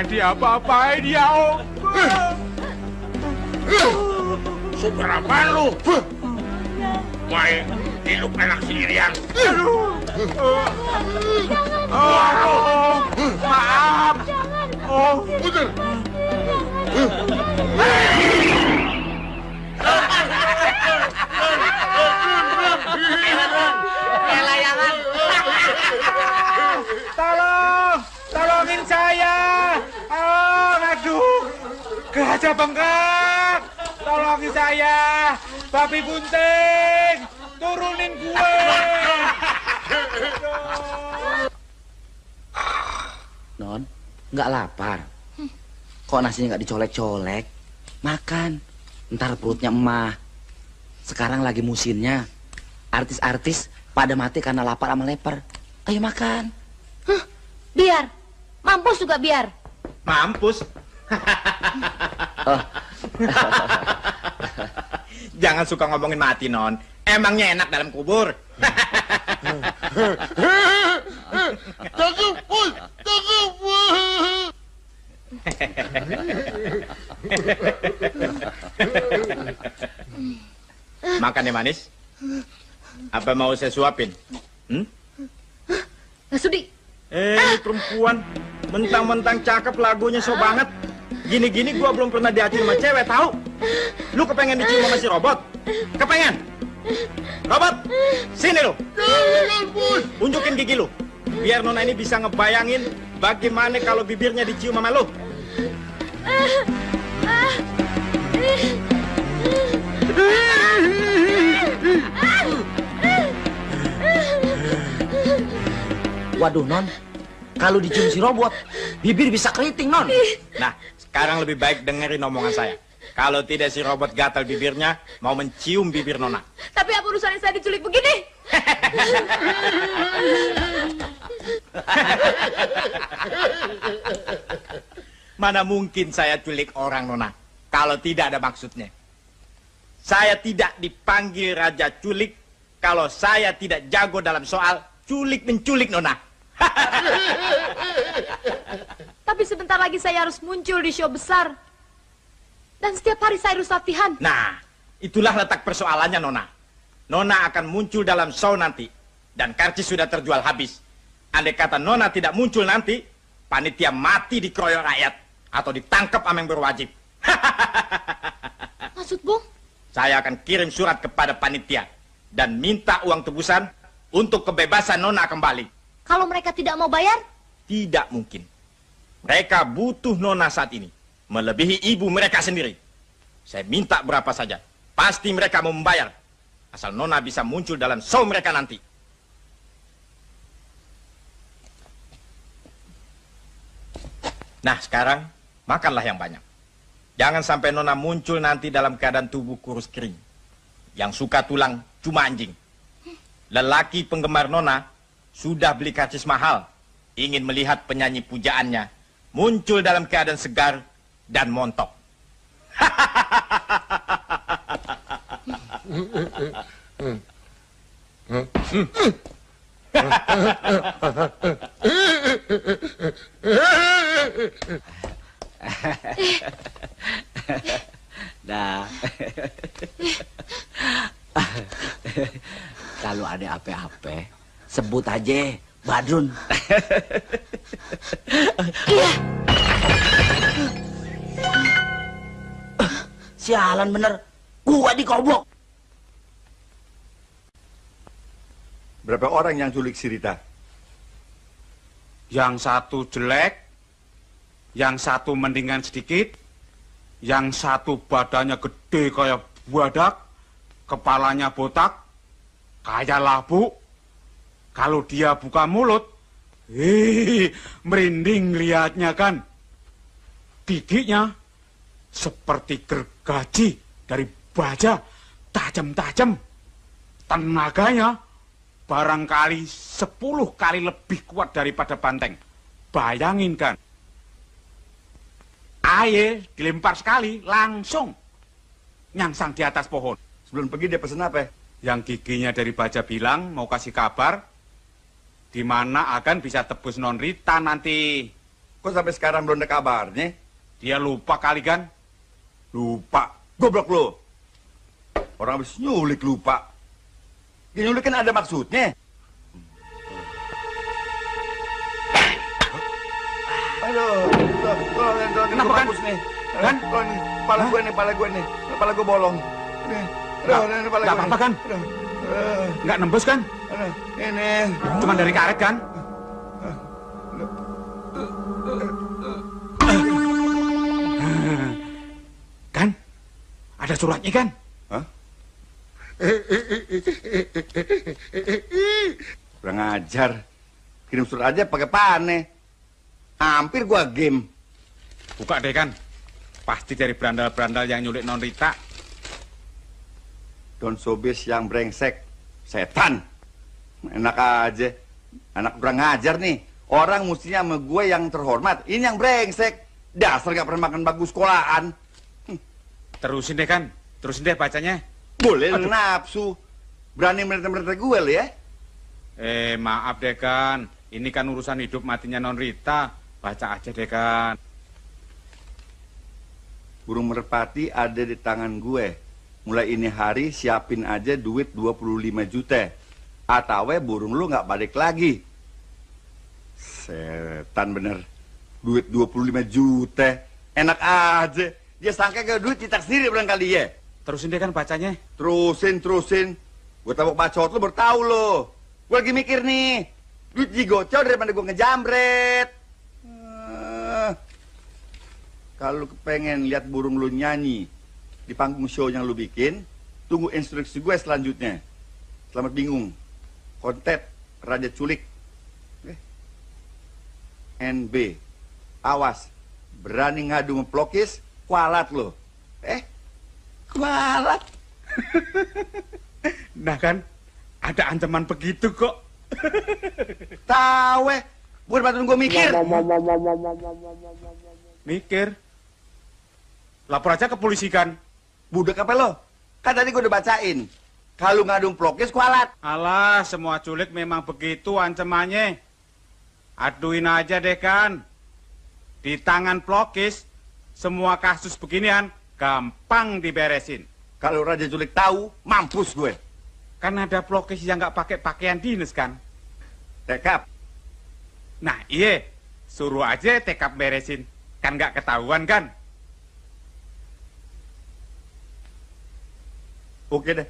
jangan diapa-apain ya om. Seberapa lu? Main hidup enak sendirian. Oh, maaf. Oh, Putar. Tolong, gajah bengkak. Tolongin saya, babi bunting. Turunin gue. Non, nggak lapar. Kok nasinya nggak dicolek-colek? Makan. Ntar perutnya emah. Sekarang lagi musimnya. Artis-artis pada mati karena lapar sama leper. Ayo makan. Biar. Mampus juga biar. Mampus. Oh. Jangan suka ngomongin mati, Non. Emangnya enak dalam kubur. Makan ya manis. Apa mau saya suapin? Hmm? Nggak sudi. Eh, ini perempuan mentang-mentang cakep lagunya so banget. Gini-gini gua belum pernah diacil sama cewek, tahu? Lu kepengen dicium sama si robot? Kepengen? Robot, sini lu. Unjukin gigi lu. Biar Nona ini bisa ngebayangin bagaimana kalau bibirnya dicium sama lu. Waduh, Non. Kalau dicium si robot, bibir bisa keriting, Non. Nah, sekarang lebih baik dengerin omongan saya. Kalau tidak si robot gatal bibirnya, mau mencium bibir Nona. Tapi apa urusannya saya diculik begini? Mana mungkin saya culik orang, Nona, kalau tidak ada maksudnya. Saya tidak dipanggil Raja Culik kalau saya tidak jago dalam soal culik-menculik, Nona. Tapi sebentar lagi saya harus muncul di show besar. Dan setiap hari saya harus latihan. Nah, itulah letak persoalannya, Nona. Nona akan muncul dalam show nanti. Dan karcis sudah terjual habis. Andai kata Nona tidak muncul nanti, panitia mati dikeroyok rakyat. Atau ditangkap sama yang berwajib. Maksud Bung? Saya akan kirim surat kepada panitia. Dan minta uang tebusan untuk kebebasan Nona kembali. Kalau mereka tidak mau bayar, Tidak mungkin. Mereka butuh Nona saat ini. Melebihi ibu mereka sendiri. Saya minta berapa saja. Pasti mereka mau membayar. Asal Nona bisa muncul dalam show mereka nanti. Nah, sekarang makanlah yang banyak. Jangan sampai Nona muncul nanti dalam keadaan tubuh kurus kering. Yang suka tulang cuma anjing. Lelaki penggemar Nona sudah beli karcis mahal. Ingin melihat penyanyi pujaannya muncul dalam keadaan segar dan montok. Dah. Kalau ada apa-apa, sebut aja Badrun. Iya. Sialan bener. Gua dikobok. Berapa orang yang culik si Rita? Yang satu jelek, yang satu mendingan sedikit, yang satu badannya gede kayak buadak, kepalanya botak, kayak labu. Kalau dia buka mulut, hei, merinding liatnya kan. Gigiknya seperti gergaji dari baja, tajam-tajam. Tenaganya barangkali sepuluh kali lebih kuat daripada banteng. Bayangin kan. Aye dilempar sekali langsung nyangsang di atas pohon. Sebelum pergi dia pesan apa? Yang giginya dari baja bilang mau kasih kabar di mana akan bisa tebus non Rita nanti. Kok sampai sekarang belum ada kabarnya? Dia lupa kali kan? Lupa. Goblok lu. Orang habis nyulik lupa. Ya, nyulik kan ada maksudnya. Aduh, tuh, tolong, tolong, Kenapa, kan? nih. Kan? Tolong, nih, kepala gue nih, kepala gue nih. Kepala gue bolong. Nih, aduh, gue apa-apa, nih. kan? Aduh, Nggak nembus kan? ini. Cuma dari karet kan? Kan? Ada suratnya kan? Hah? Kurang ajar. Kirim surat aja pakai pane. Hampir gua game. Buka deh kan. Pasti dari berandal-berandal yang nyulik non Rita. Don Sobis yang brengsek. Setan. Enak aja. Anak kurang ngajar nih. Orang mestinya sama gue yang terhormat. Ini yang brengsek. Dasar gak pernah makan bagus sekolahan. Terusin deh kan. Terusin deh bacanya. Boleh lu nafsu. Berani merintah-merintah gue lo ya. Eh, maaf deh kan. Ini kan urusan hidup matinya non Rita. Baca aja deh kan. Burung merpati ada di tangan gue. Mulai ini hari siapin aja duit 25 juta. Atau burung lu nggak balik lagi. Setan bener. Duit 25 juta. Enak aja. Dia sangka ke duit cetak sendiri barangkali ya. Terusin deh kan bacanya. Terusin, terusin. Gue tabok bacot lu baru tahu lo. Gue lagi mikir nih. Duit digocol daripada gue ngejamret. Eh, Kalau pengen lihat burung lu nyanyi di panggung show yang lu bikin, tunggu instruksi gue selanjutnya. Selamat bingung. Kontet Raja Culik. Eh. NB. Awas. Berani ngadu ngeplokis, kualat lo. Eh, kualat. Nah kan, ada ancaman begitu kok. Tahu eh. Bukan bantuin gue mikir. Mikir. Lapor aja ke polisi kan. Budek apa lo? Kan tadi gue udah bacain. Kalau ngadung plokis kualat. Alah, semua culik memang begitu ancamannya. Aduin aja deh kan. Di tangan pelokis, semua kasus beginian gampang diberesin. Kalau Raja Culik tahu, mampus gue. Kan ada pelokis yang nggak pakai pakaian dinas kan? Tekap. Nah iya, suruh aja tekap beresin. Kan nggak ketahuan kan? Oke deh.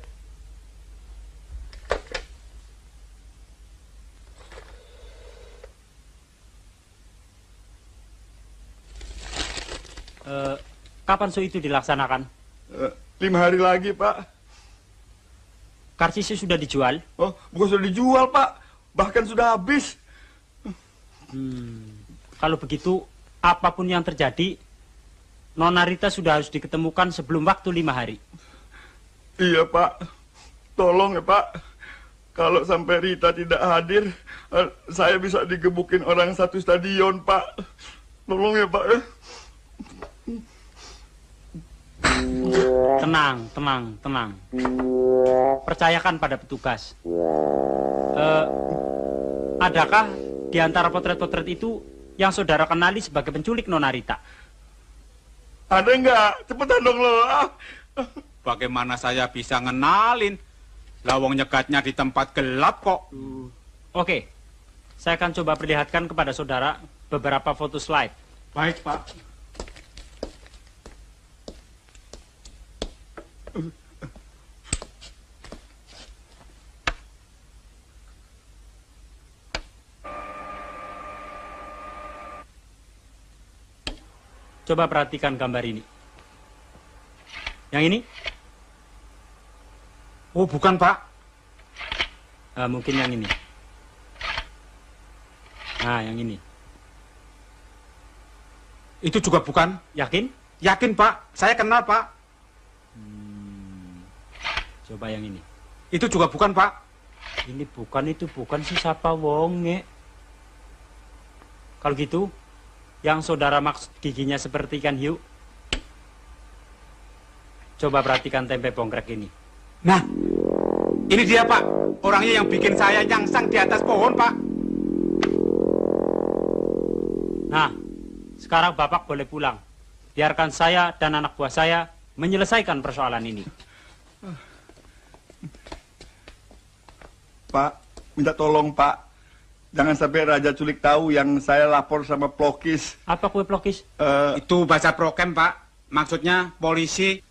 Eh, kapan su itu dilaksanakan? Eh, lima hari lagi, Pak. Karsisnya sudah dijual? Oh, bukan sudah dijual, Pak. Bahkan sudah habis. Hmm, kalau begitu, apa pun yang terjadi, Nona Rita sudah harus diketemukan sebelum waktu lima hari. Iya, Pak. Tolong ya, Pak. Kalau sampai Rita tidak hadir, eh, saya bisa digebukin orang satu stadion, Pak. Tolong ya, Pak. ya. Tenang, tenang, tenang. Percayakan pada petugas. Eh, adakah di antara potret-potret itu yang saudara kenali sebagai penculik Nona Rita? Ada nggak? Cepetan dong lo. Ah. Bagaimana saya bisa ngenalin? Lawang nyegatnya di tempat gelap kok. Oke, saya akan coba perlihatkan kepada saudara beberapa foto slide. Baik, Pak. Coba perhatikan gambar ini. Yang ini? Oh, bukan, Pak. Ah, mungkin yang ini. Nah, yang ini. Itu juga bukan. Yakin? Yakin, Pak. Saya kenal, Pak. Hmm. Coba yang ini. Itu juga bukan, Pak. Ini bukan, itu bukan si siapa wonge. Kalau gitu, yang saudara maksud giginya seperti ikan hiu. Coba perhatikan tempe bongkrek ini. Nah, ini dia, Pak. Orangnya yang bikin saya nyangsang di atas pohon, Pak. Nah, sekarang Bapak boleh pulang. Biarkan saya dan anak buah saya menyelesaikan persoalan ini. Pak, minta tolong Pak. Jangan sampai Raja Culik tahu yang saya lapor sama Plokis. Apa kue Plokis? Itu bahasa prokem, Pak. Maksudnya polisi.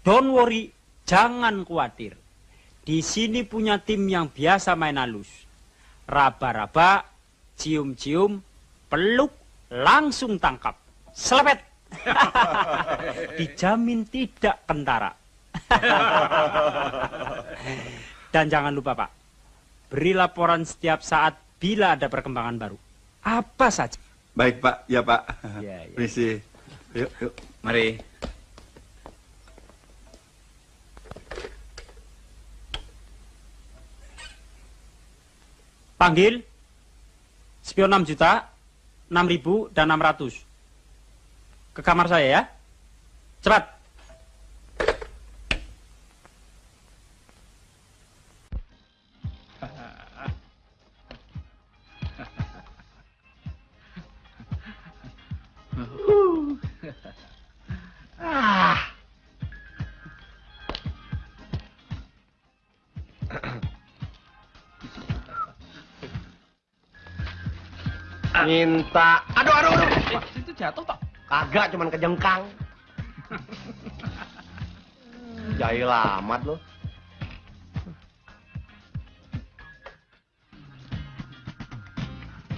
Don't worry, jangan khawatir. Di sini punya tim yang biasa main halus. Raba-raba, cium-cium, peluk, langsung tangkap. Selepet. Dijamin tidak kentara. Dan jangan lupa Pak, beri laporan setiap saat bila ada perkembangan baru. Apa saja. Baik Pak, ya Pak. Ya, ya. Permisi. Yuk, yuk. Mari. Panggil spion 6 juta, 6 ribu, dan 600. Ke kamar saya ya. Cepat. Minta. Aduh, aduh, aduh. Itu jatuh, Pak. Kagak, cuman kejengkang. Jahil amat lo.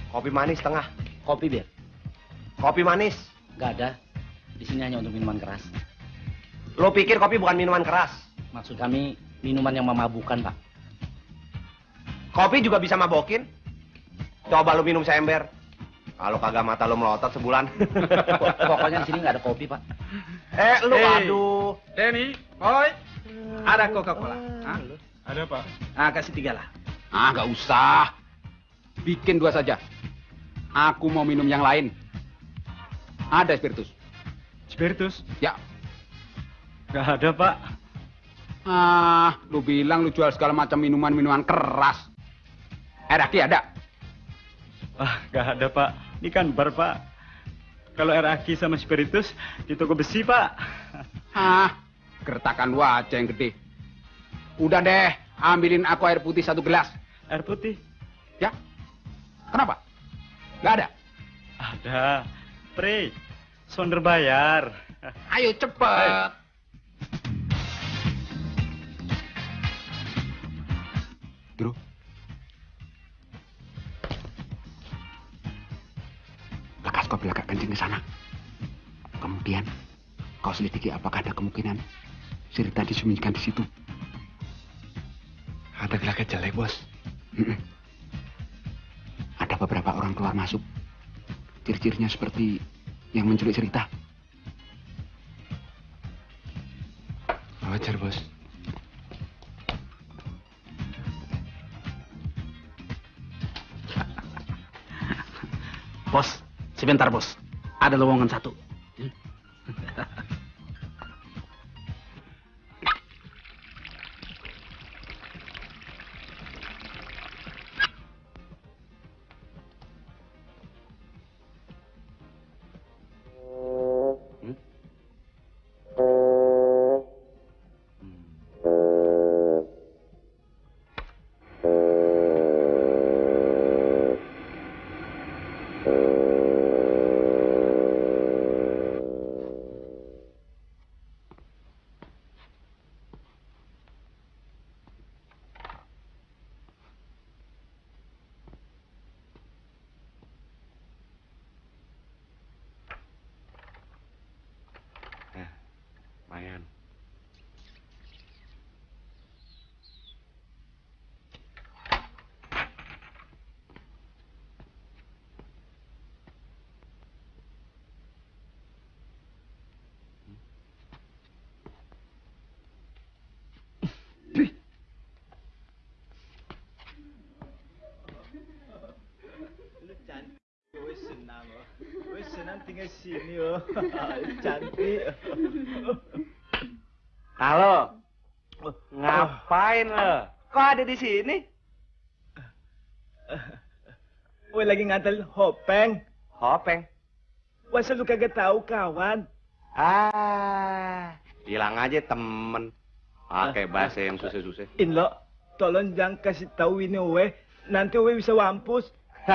Kopi manis setengah. Kopi, Bir. Kopi manis. Gak ada. Di sini hanya untuk minuman keras. Lo pikir kopi bukan minuman keras? Maksud kami minuman yang memabukkan, Pak. Kopi juga bisa mabokin. Coba lu minum seember. Kalau kagak mata lu melotot sebulan. Pokoknya di sini nggak ada kopi, Pak. eh, lu Hey. aduh. Denny, boy, ada Coca-Cola. Hah? Ada, Pak. Ah, kasih tiga lah. Ah, nggak usah. Bikin dua saja. Aku mau minum yang lain. Ada spiritus. Spiritus? Ya. Gak ada, Pak. Ah, lu bilang lu jual segala macam minuman-minuman keras. Eh, Raki ada? Ah, gak ada, Pak. Ini kan bar, Pak. Kalau air aki sama spiritus di toko besi, Pak. Ah, gertakan aja yang gede. Udah deh, ambilin aku air putih satu gelas. Air putih? Ya. Kenapa? Gak ada? Ada. Pre, sonder bayar. Ayo cepet. Bro. Belakang kencing ke sana. Kemudian kau selidiki apakah ada kemungkinan Sirita disembunyikan di situ. Ada gelagat jelek, bos. Ada beberapa orang keluar masuk. Ciri-cirinya seperti yang menculik cerita. Wajar, bos. Bos, sebentar bos. Ada lowongan satu. Ngantel hopeng. Hopeng? Masa lu kagak tahu kawan? Ah, bilang aja temen. Pakai bahasa yang susah-susah. Inlo, tolong jangan kasih tahu ini we. Nanti we bisa wampus.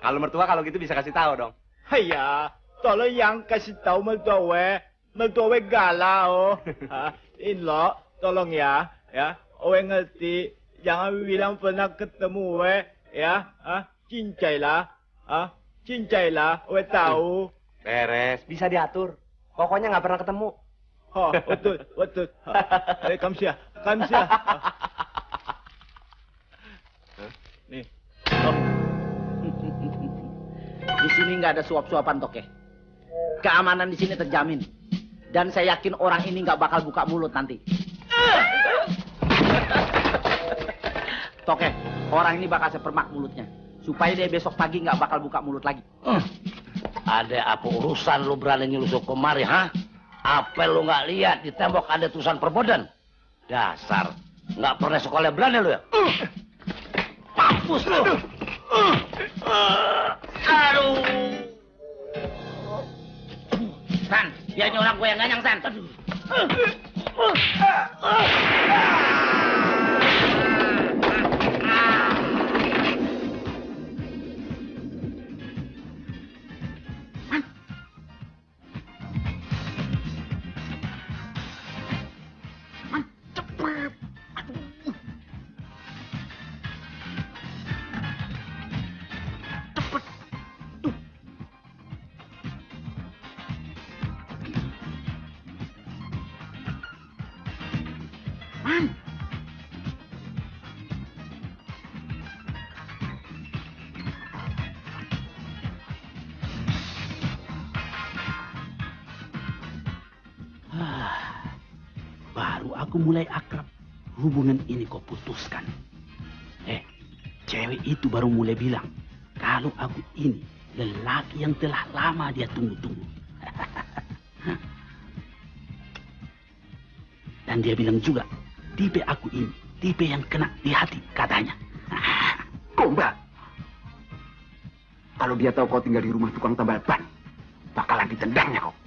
Kalau mertua kalau gitu bisa kasih tahu dong. Haya, tolong yang kasih tahu mertua we. Mertua we galau. Ha, Inlo, tolong ya, ya. We ngerti. Jangan bilang pernah ketemu we, ya. Ah, cincai lah. Ah, cincai lah. We tahu. Beres, bisa diatur. Pokoknya nggak pernah ketemu. Oh, betul, betul. Eh, kamsia, kamsia. Nih. Oh. Di sini nggak ada suap-suapan toke. Keamanan di sini terjamin. Dan saya yakin orang ini nggak bakal buka mulut nanti. Toke, orang ini bakal sepermak mulutnya. Supaya dia besok pagi nggak bakal buka mulut lagi. Ada apa urusan lu berani nyusup kemari, ha? Apa lu nggak lihat di tembok ada tulisan perbodan? Dasar, nggak pernah sekolah berani lu ya? Mampus lu! Aduh! San, biarnya orang gue yang ganyang, San. Ah, mulai akrab. Hubungan ini kau putuskan. Eh, cewek itu baru mulai bilang, kalau aku ini lelaki yang telah lama dia tunggu-tunggu. Dan dia bilang juga, tipe aku ini, tipe yang kena di hati katanya. Komba. Kalau dia tahu kau tinggal di rumah tukang tambal ban, bakalan ditendangnya kau.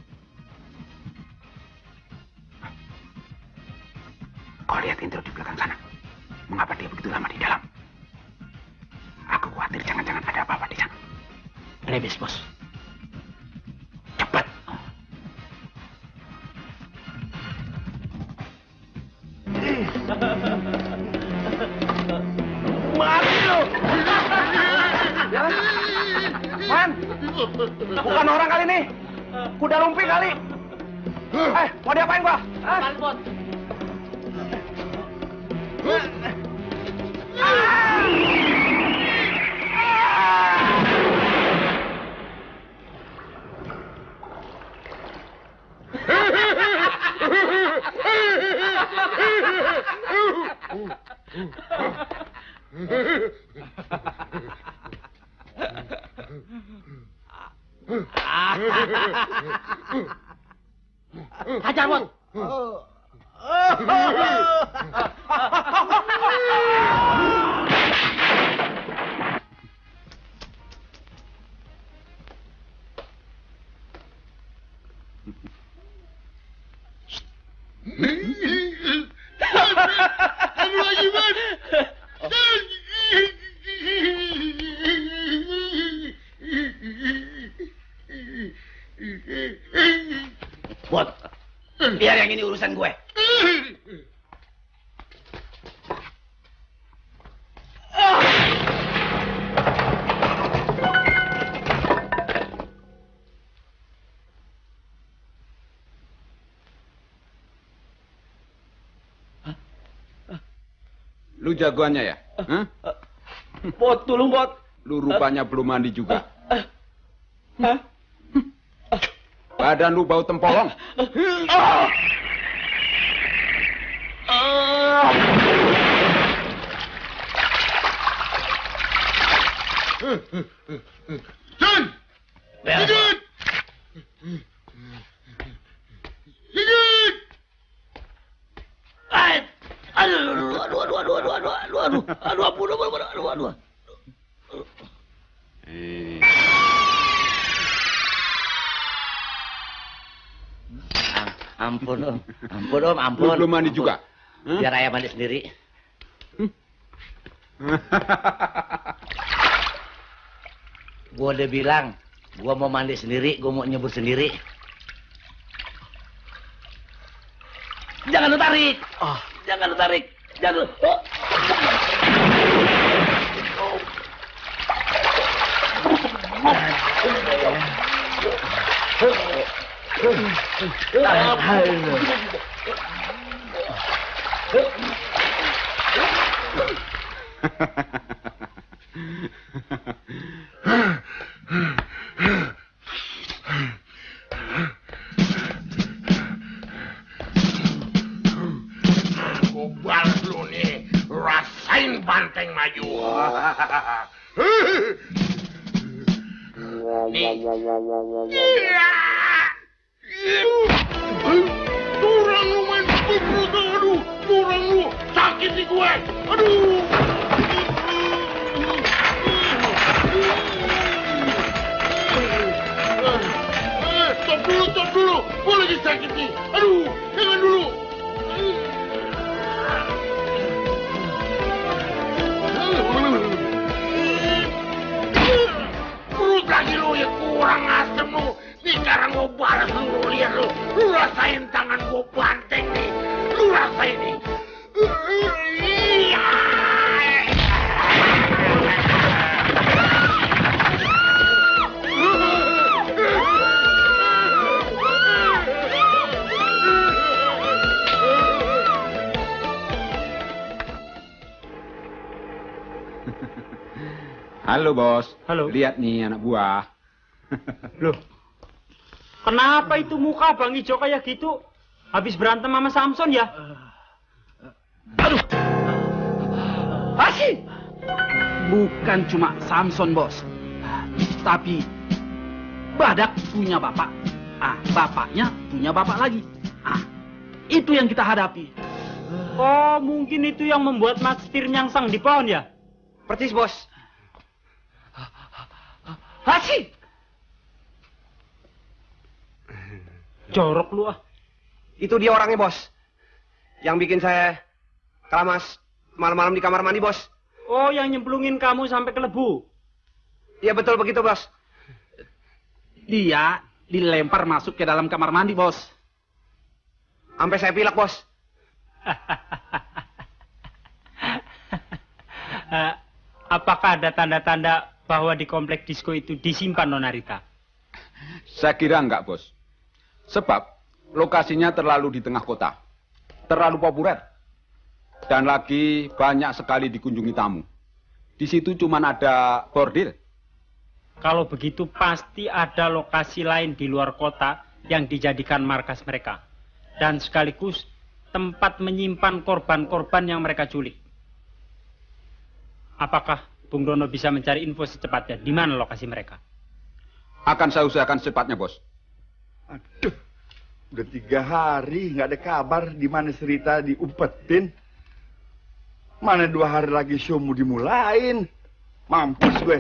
Lu jagoannya ya? Hah? Bot, tolong bot. Lu rupanya belum mandi juga. Badan lu bau tempolong. Am- Ampun om, ampun om, ampun. Lu belum mandi Ampun. juga? Biar ayah mandi sendiri. Gua udah bilang, gua mau mandi sendiri, gua mau nyebur sendiri. Jangan lu tarik. Oh, jangan lu tarik. Jangan lu. Oh. 大유 잘. Lihat nih anak buah. Loh, kenapa itu muka Bang Ijo kayak gitu? Habis berantem sama Samson ya? Asih! Bukan cuma Samson, bos. Tapi Badak punya bapak. Ah, bapaknya punya bapak lagi. Ah, itu yang kita hadapi. Oh, mungkin itu yang membuat Mas Tir nyangsang di pohon ya? Percis, bos. Asih! Jorok lu ah. Itu dia orangnya, bos. Yang bikin saya keramas malam-malam di kamar mandi, bos. Oh, yang nyemplungin kamu sampai ke lebu. Iya, betul begitu, bos. Dia dilempar masuk ke dalam kamar mandi, bos. Sampai saya pilek, bos. Eh, apakah ada tanda-tanda bahwa di komplek disco itu disimpan Nona Rita? Saya kira enggak bos. Sebab lokasinya terlalu di tengah kota. Terlalu populer. Dan lagi banyak sekali dikunjungi tamu. Di situ cuma ada bordil. Kalau begitu pasti ada lokasi lain di luar kota yang dijadikan markas mereka. Dan sekaligus tempat menyimpan korban-korban yang mereka culik. Apakah Bung Dono bisa mencari info secepatnya di mana lokasi mereka? Akan saya usahakan secepatnya bos. Aduh, udah tiga hari nggak ada kabar di mana cerita diumpetin. Mana dua hari lagi show mau dimulain. Mampus gue.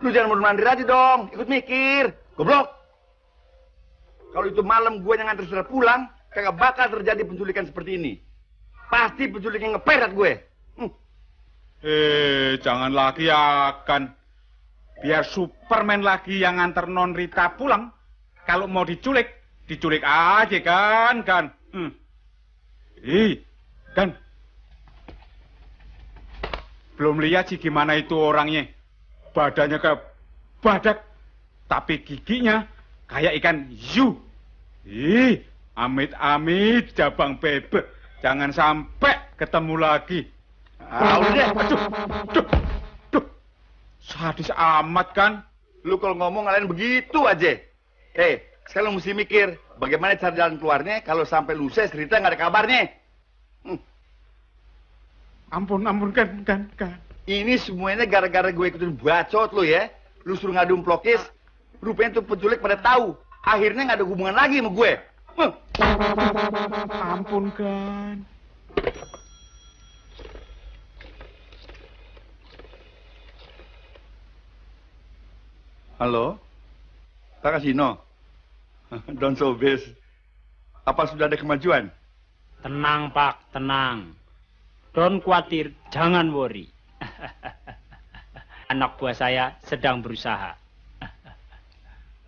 Lu jangan mundur mandir aja dong, ikut mikir. Goblok. Kalau itu malam gue yang nganter sudah pulang, kagak bakal terjadi penculikan seperti ini. Pasti penculiknya ngeperet gue. Eh, jangan lagi akan. Biar Superman lagi yang nganter Non Rita pulang. Kalau mau diculik, diculik aja kan, kan. Hmm. Ih, kan. Belum lihat sih gimana itu orangnya. Badannya kayak badak. Tapi giginya kayak ikan yu. Ih, Amit-amit, Jabang Bebe. Jangan sampai ketemu lagi. Ah, udah deh. Aduh, aduh. Sadis amat kan? Lu kalau ngomong kalian begitu aja. Eh, sekarang lu mesti mikir bagaimana cara jalan keluarnya kalau sampai lusa cerita nggak ada kabarnya. Ampun, ampun kan, kan, kan. Ini semuanya gara-gara gue ikutin bacot lu ya. Lu suruh ngadu plokis, rupanya tuh penculik pada tahu. Akhirnya nggak ada hubungan lagi sama gue. Huh. Ampun kan. Halo? Pak Kasino? Don Sobes. Apa sudah ada kemajuan? Tenang Pak, tenang. Don't khawatir, jangan worry. Anak buah saya sedang berusaha.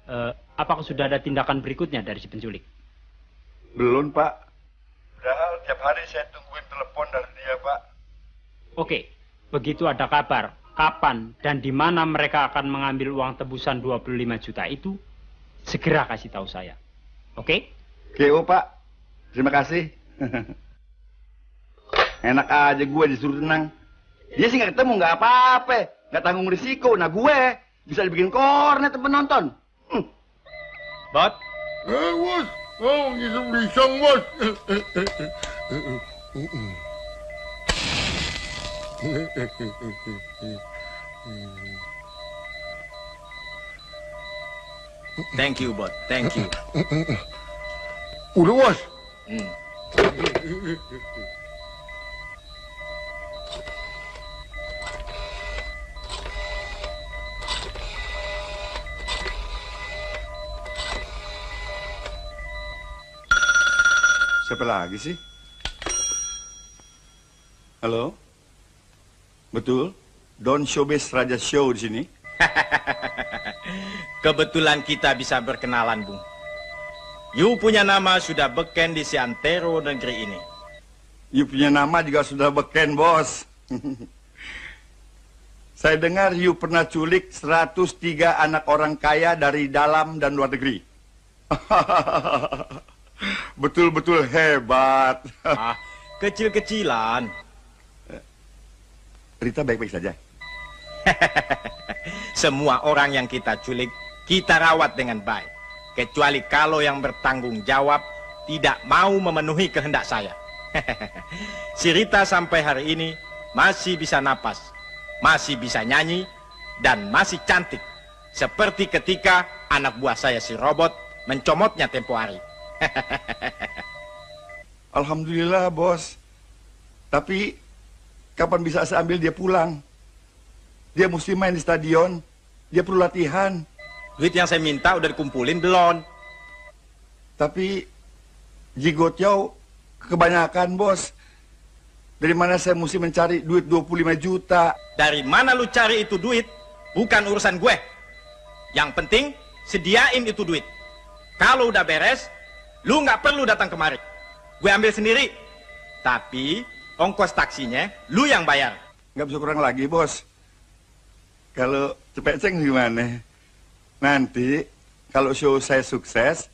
Eh, apakah sudah ada tindakan berikutnya dari si penculik? Belum, Pak. Padahal tiap hari saya tungguin telepon dari dia, Pak. Oke, begitu ada kabar kapan dan di mana mereka akan mengambil uang tebusan 25 juta itu, segera kasih tahu saya. Oke? GO, Pak. Terima kasih. Enak aja gue disuruh tenang. Dia sih nggak ketemu, nggak apa-apa. Nggak tanggung risiko. Nah gue bisa dibikin kornet penonton. Hmm. Bot? Eh, bos. Oh, bisa, bos. Thank you, Bot. Thank you. Udah. Hmm. Siapa lagi sih? Halo? Betul? Don Showbiz Raja Show di sini. Kebetulan kita bisa berkenalan, Bung. You punya nama sudah beken di Siantero negeri ini. You punya nama juga sudah beken, bos. Saya dengar you pernah culik 103 anak orang kaya dari dalam dan luar negeri. Betul-betul hebat. ah, kecil-kecilan. Rita baik-baik saja. Semua orang yang kita culik, kita rawat dengan baik. Kecuali kalau yang bertanggung jawab tidak mau memenuhi kehendak saya. si Rita sampai hari ini masih bisa napas, masih bisa nyanyi, dan masih cantik. Seperti ketika anak buah saya si robot mencomotnya tempo hari. Alhamdulillah, bos. Tapi kapan bisa saya ambil dia pulang? Dia mesti main di stadion. Dia perlu latihan. Duit yang saya minta udah dikumpulin belum? Tapi Jigotyo kebanyakan, bos. Dari mana saya mesti mencari duit 25 juta? Dari mana lu cari itu duit? Bukan urusan gue. Yang penting sediain itu duit. Kalau udah beres, lu nggak perlu datang kemari. Gue ambil sendiri. Tapi ongkos taksinya lu yang bayar. Nggak bisa kurang lagi, bos. Kalau cepet ceng gimana? Nanti kalau show saya sukses,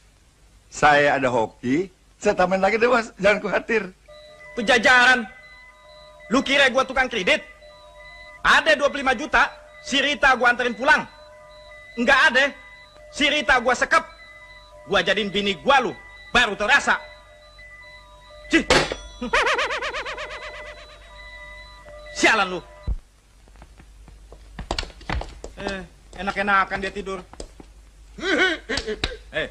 saya ada hoki, saya tambahin lagi deh, bos. Jangan khawatir. Pejajaran. Lu kira gua tukang kredit? Ada 25 juta, si Rita gua anterin pulang. Enggak ada. Si Rita gua sekep. Gua jadiin bini gua lu, baru terasa. Cih. Sialan lu. Eh, enak-enakan dia tidur. Eh.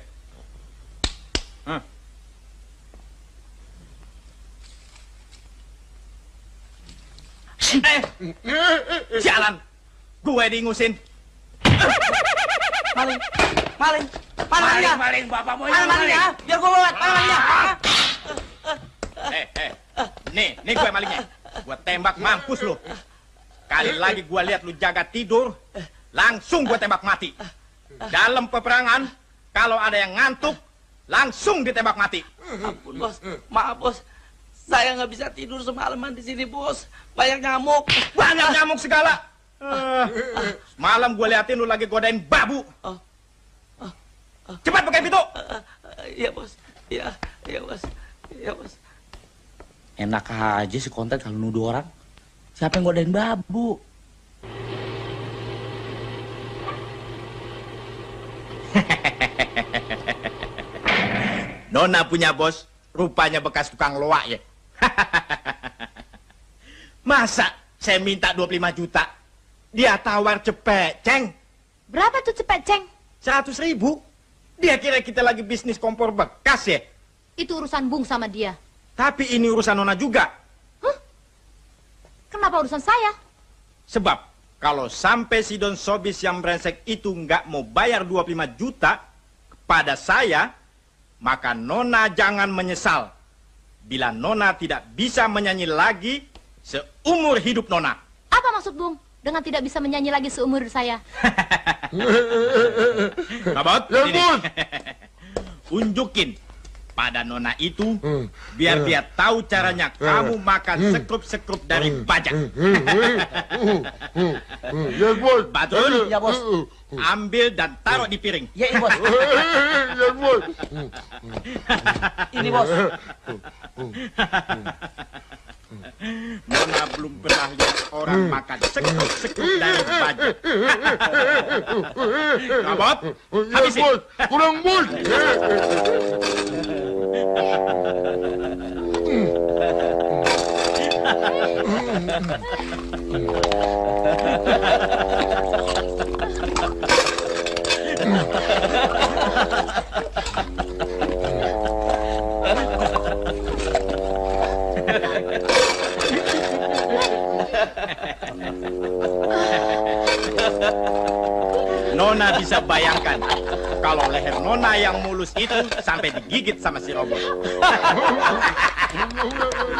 Eh, sialan. Gue diingusin. Maling, maling, maling, Maling, maling, bapak mau Maling, maling ya, biar gue bawa, maling, maling ya. Eh, eh. Nih, nih gue malingnya. Gue tembak mampus lu. Kali lagi gue lihat lu jaga tidur, langsung gue tembak mati. Dalam peperangan, kalau ada yang ngantuk, langsung ditembak mati. Ampun bos, maaf bos. Saya nggak bisa tidur semalaman di sini bos. Banyak nyamuk. Banyak nyamuk segala. Malam gue liatin lu lagi godain babu. Cepat pakai pintu. Iya bos. Iya, iya bos. Iya bos. Enak aja si konten kalau nuduh orang. Siapa yang godain babu? Nona punya bos, rupanya bekas tukang loak ya. Masa saya minta 25 juta, dia tawar cepet, ceng. Berapa tuh cepet, Ceng? 100 ribu. Dia kira kita lagi bisnis kompor bekas ya. Itu urusan Bung sama dia. Tapi ini urusan Nona juga. Kenapa urusan saya? Sebab kalau sampai si Don Sobis yang brengsek itu nggak mau bayar 25 juta kepada saya, maka Nona jangan menyesal. Bila Nona tidak bisa menyanyi lagi seumur hidup Nona. Apa maksud Bung? Dengan tidak bisa menyanyi lagi seumur saya. Kabot, ini. Unjukin pada Nona itu, biar dia tahu caranya kamu makan sekrup-sekrup dari bajak. Ya, bos. Batul? Ya, bos. Ambil dan taruh di piring. Ya, bos. Ya, bos. Ini, bos. Nona belum pernah lihat orang makan sekrup-sekrup dari bajak. Kabot, habisin. bos. Kurang, bos. Nona bisa bayangkan kalau leher Nona yang mulus itu sampai digigit sama si robot.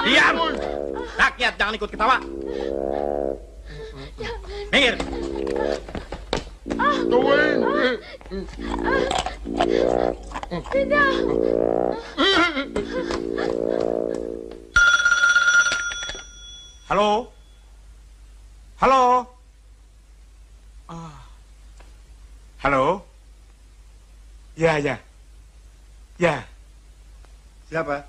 Diam! Rakyat jangan ikut ketawa. Minggir. Tidak. Halo? Halo? Ah. Halo? Ya, ya. Ya. Siapa?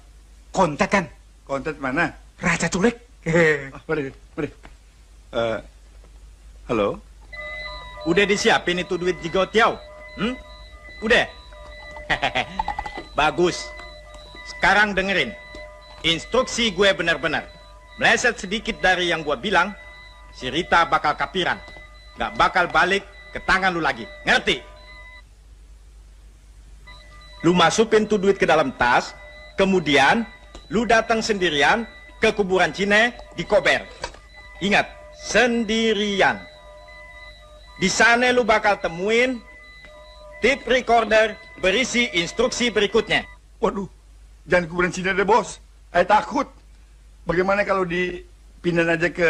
Kontak kan? Konten mana? Raja culik. Oh, mari, mari. Eh, halo? Udah disiapin itu duit Jigo Tiao? Hmm? Udah? Bagus. Sekarang dengerin. Instruksi gue benar-benar. Meleset sedikit dari yang gue bilang, si Rita bakal kapiran. Gak bakal balik ke tangan lu lagi. Ngerti? Lu masukin tuh duit ke dalam tas, kemudian lu datang sendirian ke kuburan Cine di Kober. Ingat, sendirian. Di sana lu bakal temuin tip recorder berisi instruksi berikutnya. Waduh, jangan kuburan Cina deh bos. Saya takut. Bagaimana kalau dipindahin aja ke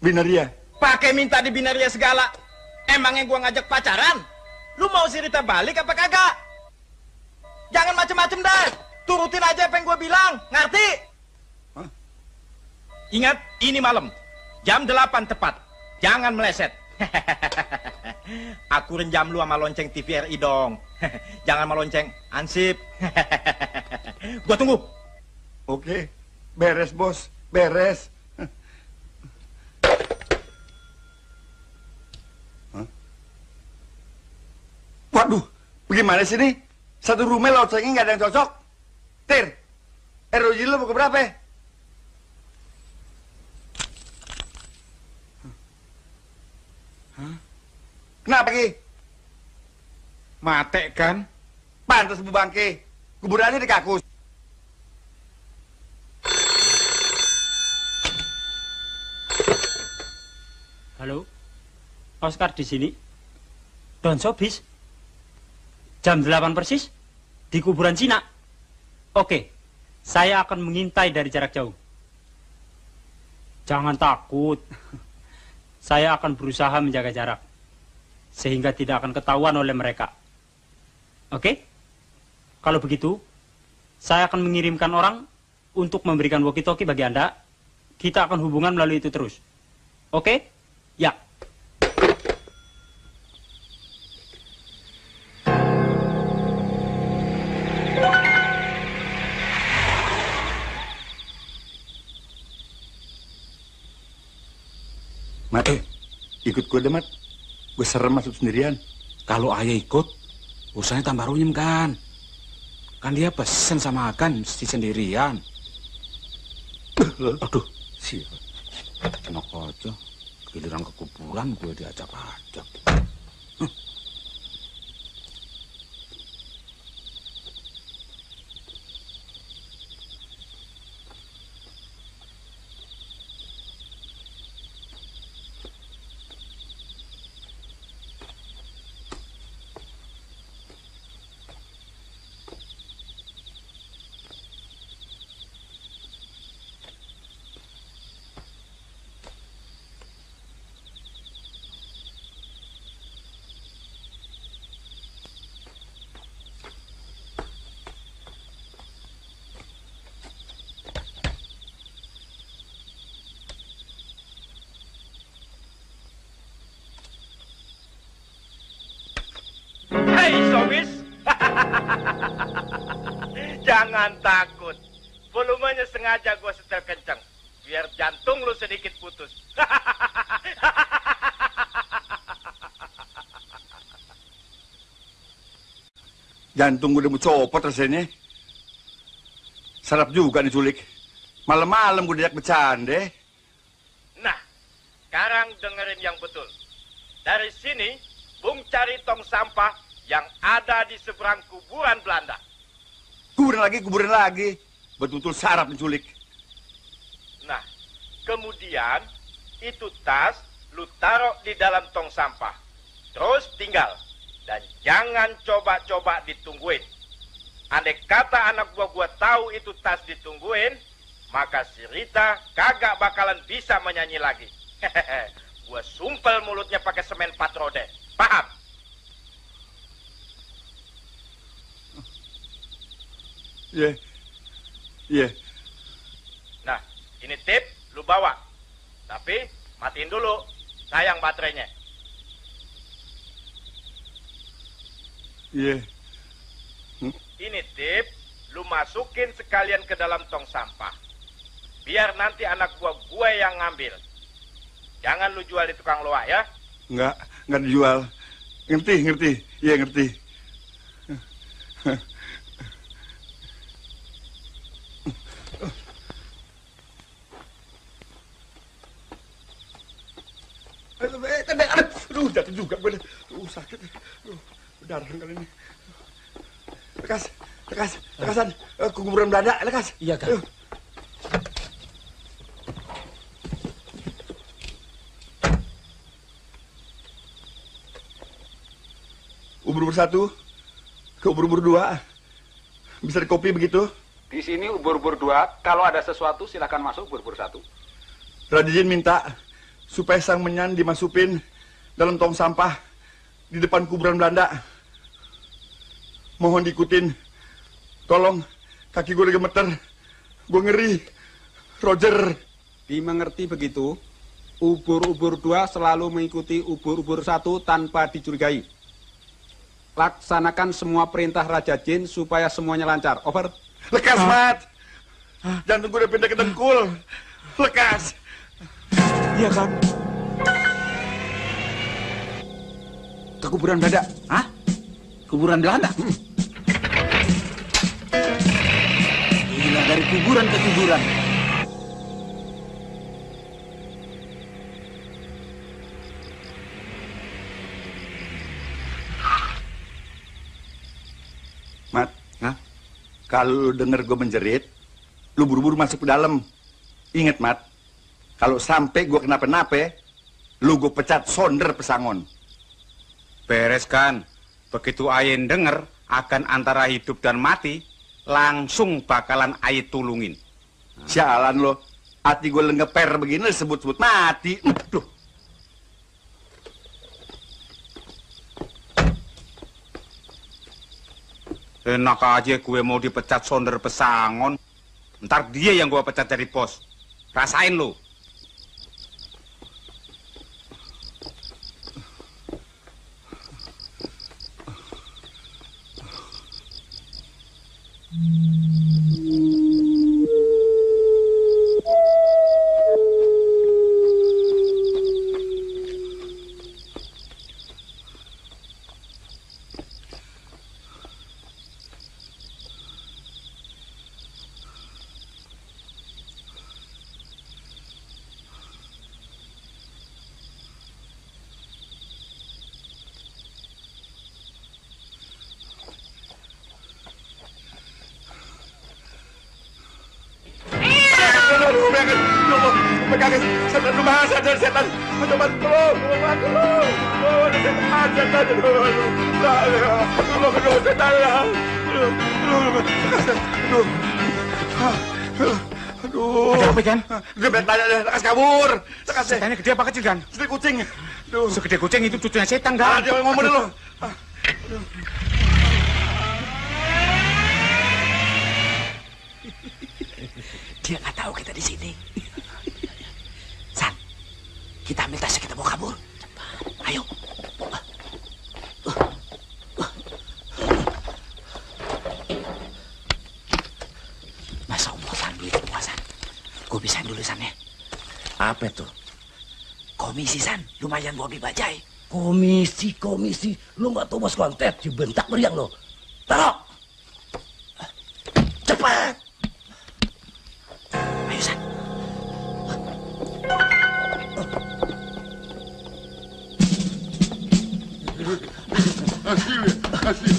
Binaria? Pakai minta di binaria segala. Emangnya gua ngajak pacaran? Lu mau si Rita balik apa kagak? Jangan macem-macem dah. Turutin aja apa yang gua bilang. Ngerti? Ingat, ini malam. Jam 8 tepat. Jangan meleset. Aku renjam lu sama lonceng TVRI dong. Jangan sama lonceng ansip. gua tunggu. Oke, beres bos, beres. Waduh, bagaimana sih nih? Satu rumah loncengnya nggak ada yang cocok. Tir, ROG lu mau ke berapa? ya? Kenapa Ki? Mate kan? Pantas Bu Bangke. Kuburannya di kakus. Halo, Oscar di sini. Don Sobis. Jam 8 persis di kuburan Cina. Oke, saya akan mengintai dari jarak jauh. Jangan takut. Saya akan berusaha menjaga jarak sehingga tidak akan ketahuan oleh mereka. Oke? Kalau begitu, saya akan mengirimkan orang untuk memberikan walkie-talkie bagi Anda. Kita akan hubungan melalui itu terus. Oke? Ya. Ikut gue deh, Mat. Gue serem masuk sendirian. Kalau ayah ikut, urusannya tambah runyem kan. Kan dia pesen sama Agan mesti sendirian. Aduh, siapa? Enak aja. Giliran ke kuburan gue diajak-ajak. Hei jangan takut. Volumenya sengaja gua setel kencang, biar jantung lu sedikit putus. Jantung gue udah mau copot rasanya. Sarap juga nih culik. Malam-malam gue diajak bercanda. Nah, sekarang dengerin yang betul. Dari sini, Bung cari tong sampah yang ada di seberang kuburan Belanda. Kuburan lagi, kuburan lagi. Betul-betul sarap nih culik. Nah, kemudian itu tas lu taruh di dalam tong sampah. Terus tinggal. Dan jangan coba-coba ditungguin. Andai kata anak gua gua tahu itu tas ditungguin, maka si Rita kagak bakalan bisa menyanyi lagi. gua sumpel mulutnya pakai semen patrode. Paham? Iya. Iya. Nah, ini tip lu bawa. Tapi matiin dulu. Sayang baterainya. Iya. Ini tip lu masukin sekalian ke dalam tong sampah. Biar nanti anak gua gue yang ngambil. Jangan lu jual di tukang loak ya. Enggak, enggak dijual. Ngerti, ngerti. Iya, ngerti. Aduh, jatuh juga gue. Aduh, sakit. Aduh, darah kali ini. Lekas, lekas, lekasan. Eh, Ke kuburan Belanda, lekas. Iya, Kang. Ayo. Ubur-ubur satu, ke ubur-ubur dua. Bisa dikopi begitu? Di sini ubur-ubur dua, kalau ada sesuatu silakan masuk ubur-ubur satu. Radijin minta supaya sang menyan dimasupin dalam tong sampah di depan kuburan Belanda. Mohon diikutin. Tolong, kaki gue lagi gemeter. Gue ngeri. Roger. Dimengerti begitu, ubur-ubur dua selalu mengikuti ubur-ubur satu tanpa dicurigai. Laksanakan semua perintah Raja Jin supaya semuanya lancar. Over. Lekas, Mat. Jantung gue udah pindah ke dengkul. Lekas. Iya, Kang. Ke kuburan Belanda. Hah? Kuburan Belanda? Gila, dari kuburan ke kuburan. Mat. Hah? Kalau lu denger gue menjerit, lu buru-buru masuk ke dalam. Ingat, Mat. Kalau sampai gue kenapa-napa, lu gue pecat sonder pesangon. Beres kan. Begitu Ayen denger akan antara hidup dan mati, langsung bakalan Ayen tulungin. Sialan lo. Hati gue lengeper begini sebut-sebut mati. Aduh. Enak aja gue mau dipecat sonder pesangon. Ntar dia yang gue pecat dari bos. Rasain lu. Thank you. Deh. Setannya gede apa kecil, Gan? Segede kucing. Aduh. Segede kucing itu cucunya setan, Ah, Gan. dia ngomong dulu. Dia nggak tahu kita di sini. San, kita ambil tasnya kita bawa kabur. Ayo. Masa Allah San duit semua San. Gue pisahin dulu San ya. Apa tuh? Komisi San, lumayan buat bajai. Komisi, komisi. Lu nggak tahu bos kontet, dibentak meriang lo. Taruh. Cepat. Ayo San. Hasil, hasil.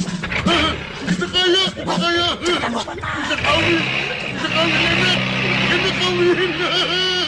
Kita kaya, kita kaya. Kita kawin, kita kawin nenek. Kita kawin. Rasain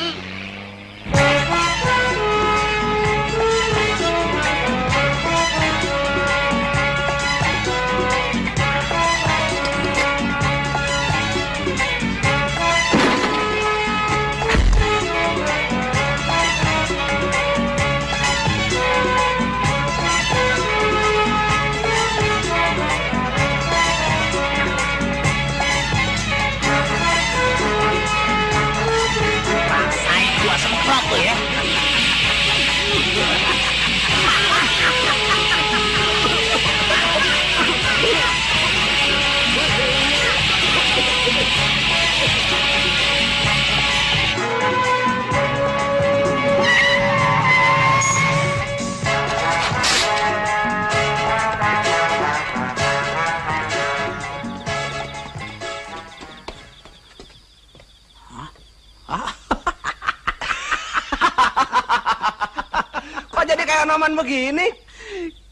begini?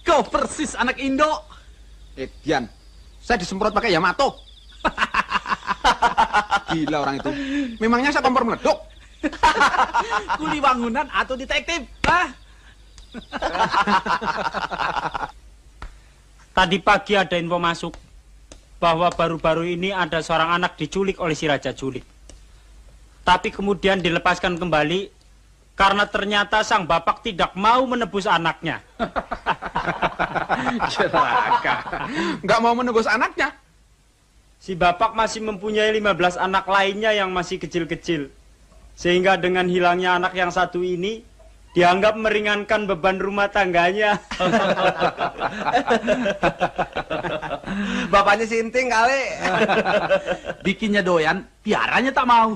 Kau persis anak Indo. Eh, Dian, saya disemprot pakai Yamato. Gila orang itu. Memangnya saya kompor meleduk? Kuli bangunan atau detektif? Hah? Tadi pagi ada info masuk bahwa baru-baru ini ada seorang anak diculik oleh si Raja Julik. Tapi kemudian dilepaskan kembali karena ternyata sang bapak tidak mau menebus anaknya. Celaka. Nggak mau menebus anaknya. Si bapak masih mempunyai 15 anak lainnya yang masih kecil-kecil. Sehingga dengan hilangnya anak yang satu ini, dianggap meringankan beban rumah tangganya. Bapaknya sinting kali. Bikinnya doyan, piaranya tak mau.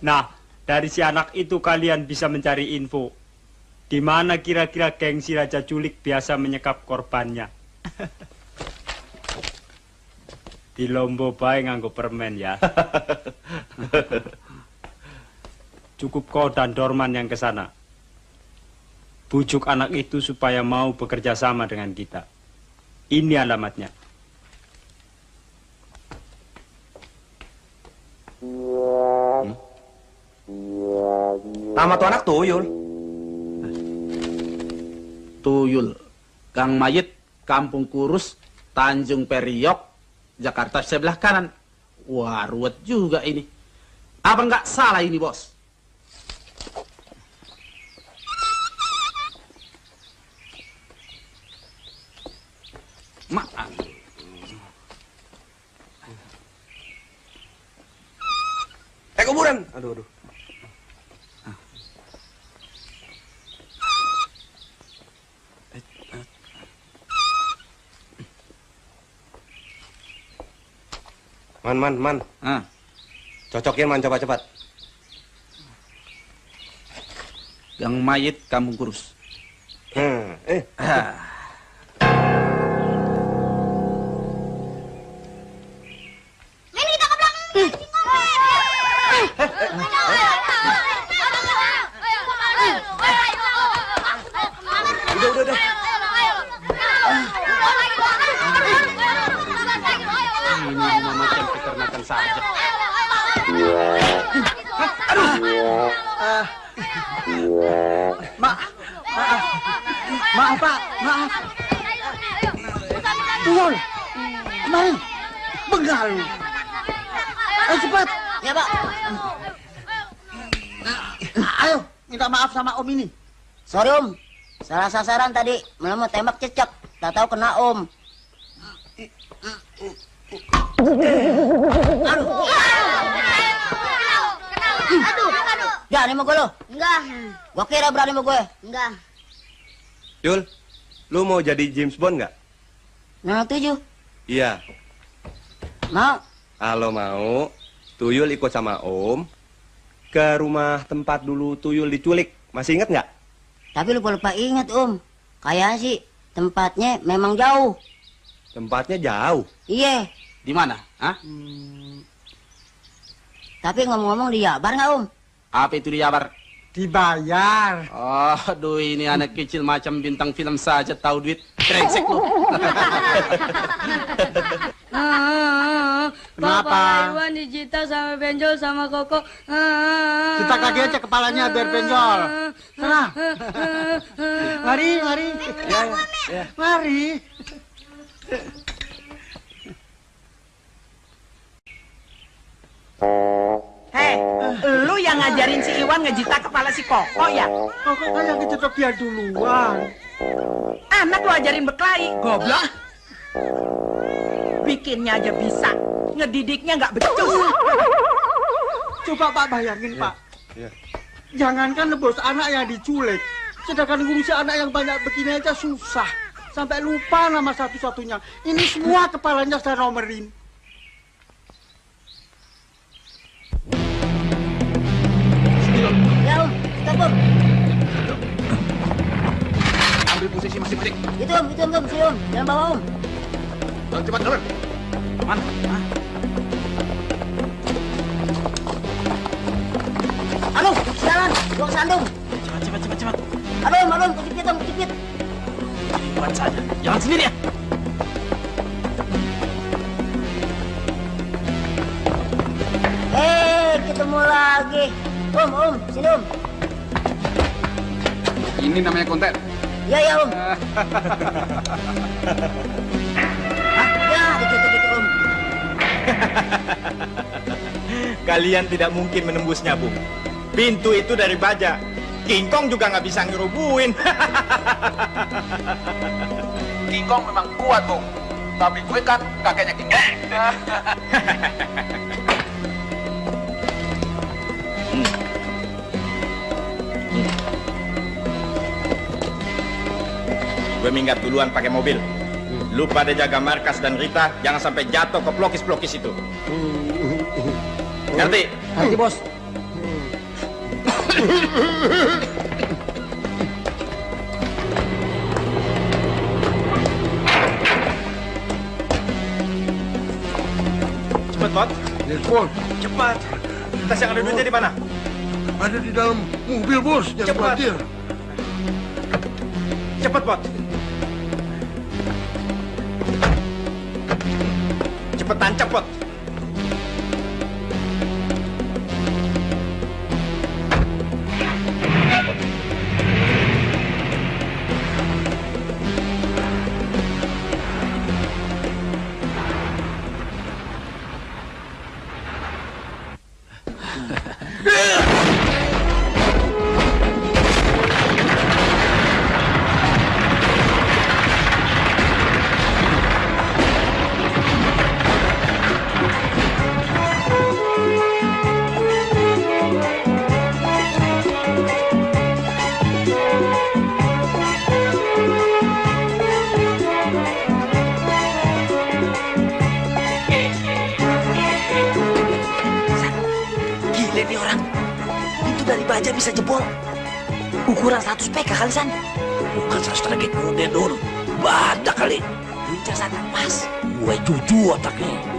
Nah, dari si anak itu kalian bisa mencari info. Di mana kira-kira geng si Raja Culik biasa menyekap korbannya. Di Lombo Bae nganggo permen ya. Cukup kau dan Dorman yang ke sana. Bujuk anak itu supaya mau bekerja sama dengan kita. Ini alamatnya. Nama tuh anak Tuyul. Tuyul. Gang Mayit, Kampung Kurus, Tanjung Periok, Jakarta sebelah kanan. Wah, ruwet juga ini. Apa nggak salah ini, bos? Maaf. Eh kuburan. Aduh aduh. Man, man, man. Ah. Cocokin man, coba cepat. Gang Mayit, Kampung Kurus. Hmm, eh. Udah, udah, udah. Saja. Maaf, maaf, maaf Pak, maaf. Tuyul, kemari, bengal lu. Ayo cepat. Ya, Pak. Ayo, minta maaf sama Om ini. Sorry, Om. Salah sasaran tadi. Malah mau tembak cecek. Tak tahu kena Om. Aduh. Aduh. Berani sama gue lo? Enggak. Gua kira berani sama gue. Enggak. Yul, lu mau jadi James Bond nggak? Nah, tujuh. Iya. Mau. Kalau mau, Tuyul ikut sama Om ke rumah tempat dulu Tuyul diculik. Masih inget nggak? Tapi lupa-lupa ingat, Om. Kayaknya sih tempatnya memang jauh. Tempatnya jauh. Iya. Di mana? Hah? Tapi ngomong-ngomong di Jabar nggak, Om? Apa itu di Jabar? Dibayar. Oh, aduh ini anak kecil macam bintang film saja tahu duit. Brengsek lu. Kenapa? Papa Iwan dijita sama benjol sama Koko. Kita kaki aja kepalanya biar benjol. Sana. Mari, mari. Ya, ya. Mari. Hei, lu yang ngajarin si Iwan ngejita kepala si Koko ya? Koko kan yang kecetok dia duluan. Anak lu ajarin berkelahi, goblok. Bikinnya aja bisa, ngedidiknya nggak becus. Coba Pak bayangin, Pak. Iya. Jangankan nebus anak yang diculik, sedangkan ngurusi anak yang banyak begini aja susah. Sampai lupa nama satu-satunya. Ini semua kepalanya saya nomerin. Ya, Om. Ambil posisi masing-masing. Itu, Om. Itu, Om. Om. Sini, Om. Jangan bawa, Om. Cepat, cepat. Mana? Anu, sialan. Gua kesandung. Cepat, cepat, cepat, cepat. Aduh. Aduh, kejepit, Om. Kejepit. Buat saja. Jangan sendiri ya. Eh, ketemu lagi. Om, Om. Sini, Om. Ini namanya konten. Ya, ya, Om. Ya, dikit-dikit, Om. Kalian tidak mungkin menembusnya, Bung. Pintu itu dari baja. King Kong juga nggak bisa ngerubuin. King Kong memang kuat, Bung. Tapi gue kan kakeknya King Kong. Gue minggat duluan pakai mobil. Lu pada jaga markas dan Rita, jangan sampai jatuh ke pelokis-pelokis itu. Ngerti? Nanti, Bos. Cepet, Bot. Nelpon. Cepat. Tas yang ada duitnya di mana? Ada di dalam mobil, Bos. Jangan Cepat. khawatir. Cepet, Bot. Cepetan, cepet. Gila Baja bisa jebol. Ukuran 100 PK kali, San. Bukan sastra kuda dulu. Badak kali. Lincah sana pas. Gue cucu otaknya.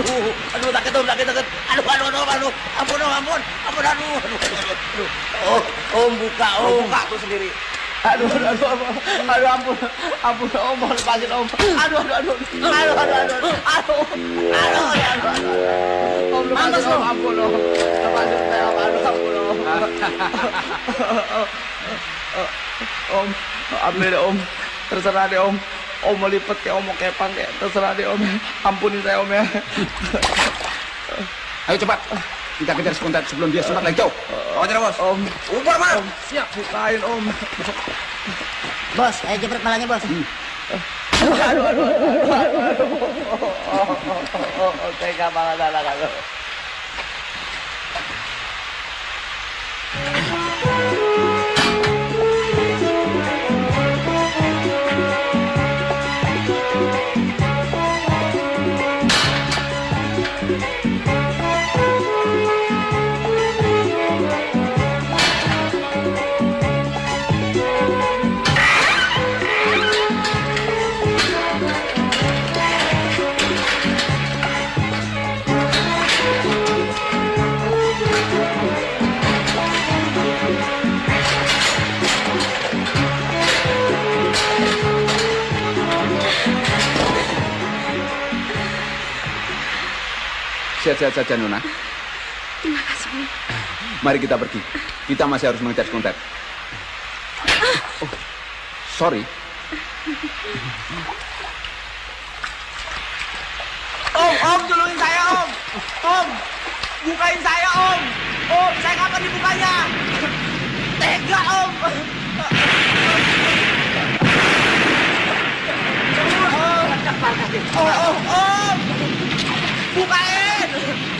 Aduh. Aduh sakit om, sakit sakit. Aduh, aduh, aduh, aduh. Ampun om, ampun. Ampun, aduh. Aduh, aduh. Oh, om buka om. Buka tuh sendiri. Aduh, aduh, aduh, aduh, aduh, ampun, ampun, om, mohon lepasin, om. Aduh, aduh, aduh, aduh, aduh, aduh, aduh, aduh, aduh, om, lepasin, om, ampun, om, lepasin, saya, om, aduh, ampun, om. Om, ambil om, terserah deh, om. Om mau lipet kayak om mau kepang kayak terserah deh, om. Ampunin saya, om ya. Ayo cepat. Kita kejar sekuntet sebelum dia sempat lagi jauh. Kau aja, bos. Om, Umpar, Mas. Om, siap, bukain, om. Bos, ayo jepret palanya, bos. Aduh, aduh, aduh, aduh, aduh, aduh. Oh, oh, oh, oh, oh, tega saja, Nona. Terima kasih, Bu. Mari kita pergi. Kita masih harus mengejar sekuntet. Oh, sorry. Om, om, tolongin saya, om. Om, bukain saya, om. Om, saya kapan dibukanya? Tega, om. Om, om, om. Bukain.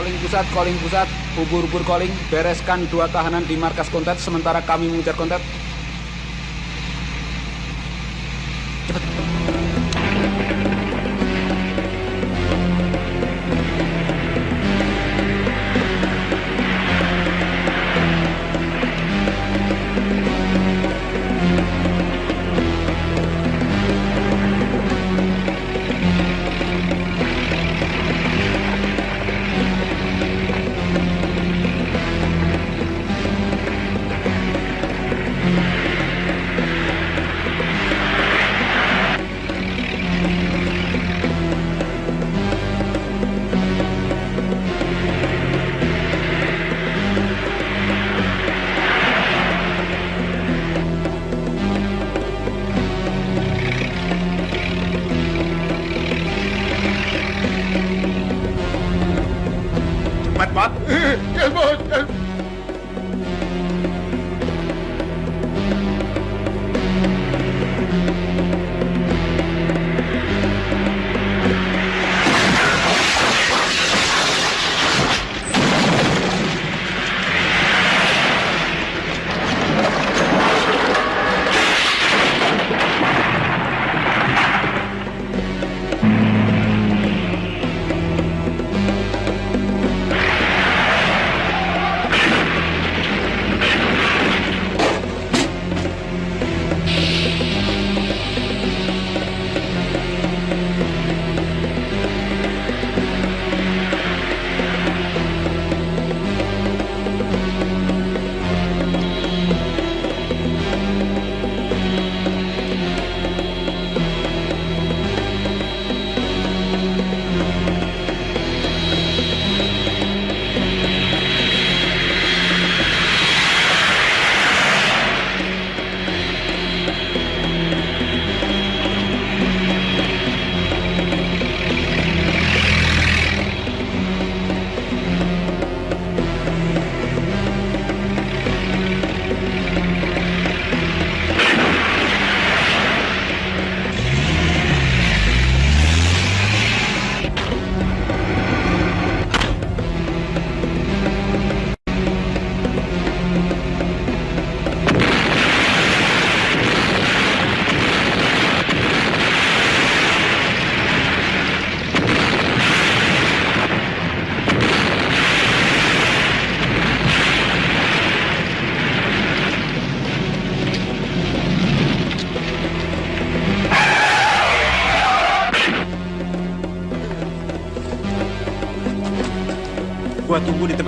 Calling pusat, calling pusat, ubur-ubur calling, bereskan dua tahanan di markas kontet sementara kami mengejar kontet.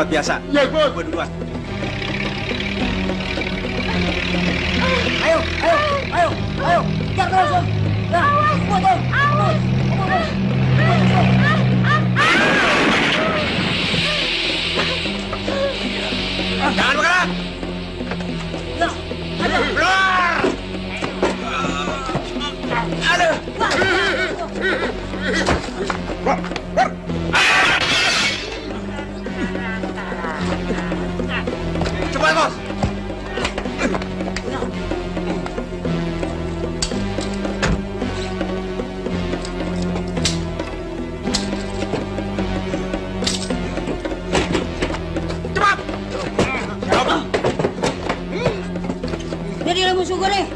Tempat biasa. Ya. Gua duluan. Jadi lah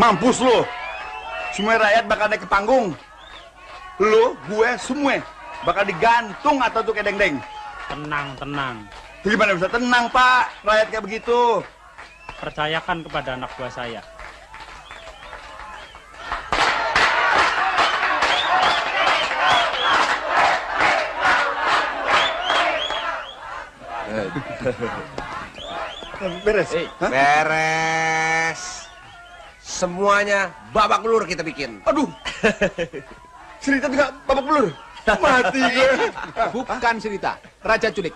Mampus lu. Semua rakyat bakal naik ke panggung. Lu, gue, semua bakal digantung atau tuh kayak deng-deng. Tenang, tenang. Gimana bisa tenang, Pak? Rakyat kayak begitu. Percayakan kepada anak buah saya. Beres. Beres. Semuanya babak belur kita bikin. Aduh. Cerita juga babak belur. Mati gue. Bukan Sirita, Raja Culik.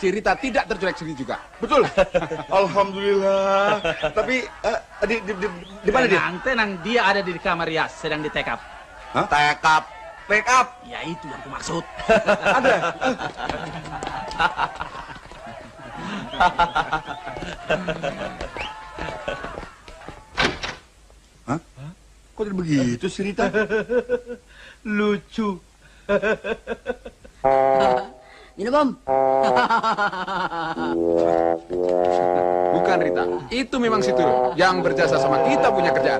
Sirita tidak terculik sendiri juga. Betul. Alhamdulillah. Tapi eh, di, di, di, di mana dia? Tenang, tenang. Dia ada di kamar Rias, sedang ditekap. Hah? Tekap. Pick up. Ya itu yang kumaksud. ada. Kok jadi begitu sih Rita? Lucu. Minum, Om. Bukan Rita, itu memang situ yang berjasa sama kita punya kerjaan.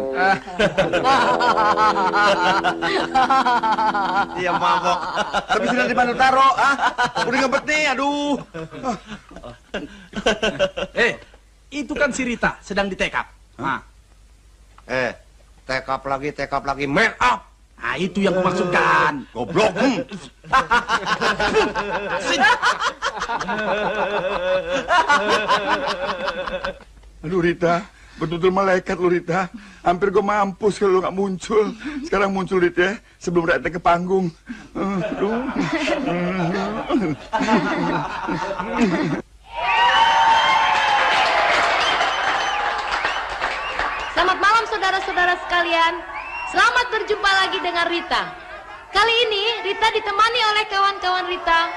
Iya mabok. Tapi sudah di mana taro, ah? Udah ngebet nih, aduh. Eh, itu kan si Rita, sedang ditekap. Nah, Eh, tekap lagi, tekap lagi. Man up. nah itu yang kumaksudkan. Goblok. Hmm. Aduh Rita, betul-betul malaikat lu Rita. Hampir gue mampus kalau lu nggak muncul. Sekarang muncul Rita ya, sebelum rakyatnya ke panggung. Aduh. saudara-saudara sekalian, selamat berjumpa lagi dengan Rita. Kali ini Rita ditemani oleh kawan-kawan Rita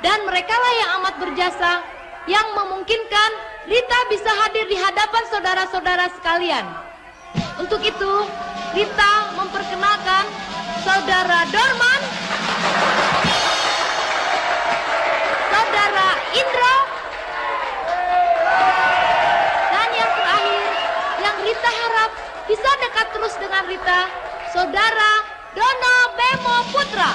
dan merekalah yang amat berjasa yang memungkinkan Rita bisa hadir di hadapan saudara-saudara sekalian. Untuk itu, Rita memperkenalkan Saudara Dorman, Saudara Indra, dan yang terakhir, yang Rita harap bisa dekat terus dengan Rita, Saudara Dono Bemo Putra.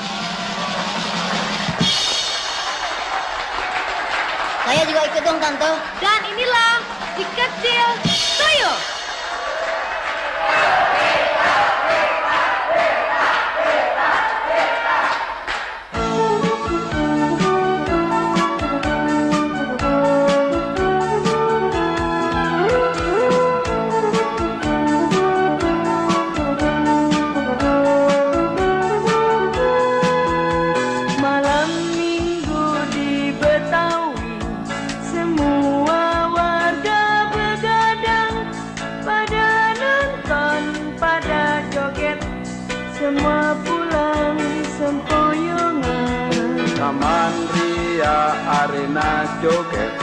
Saya juga ikut dong, Tante. Dan inilah si kecil Tuyul. Joget.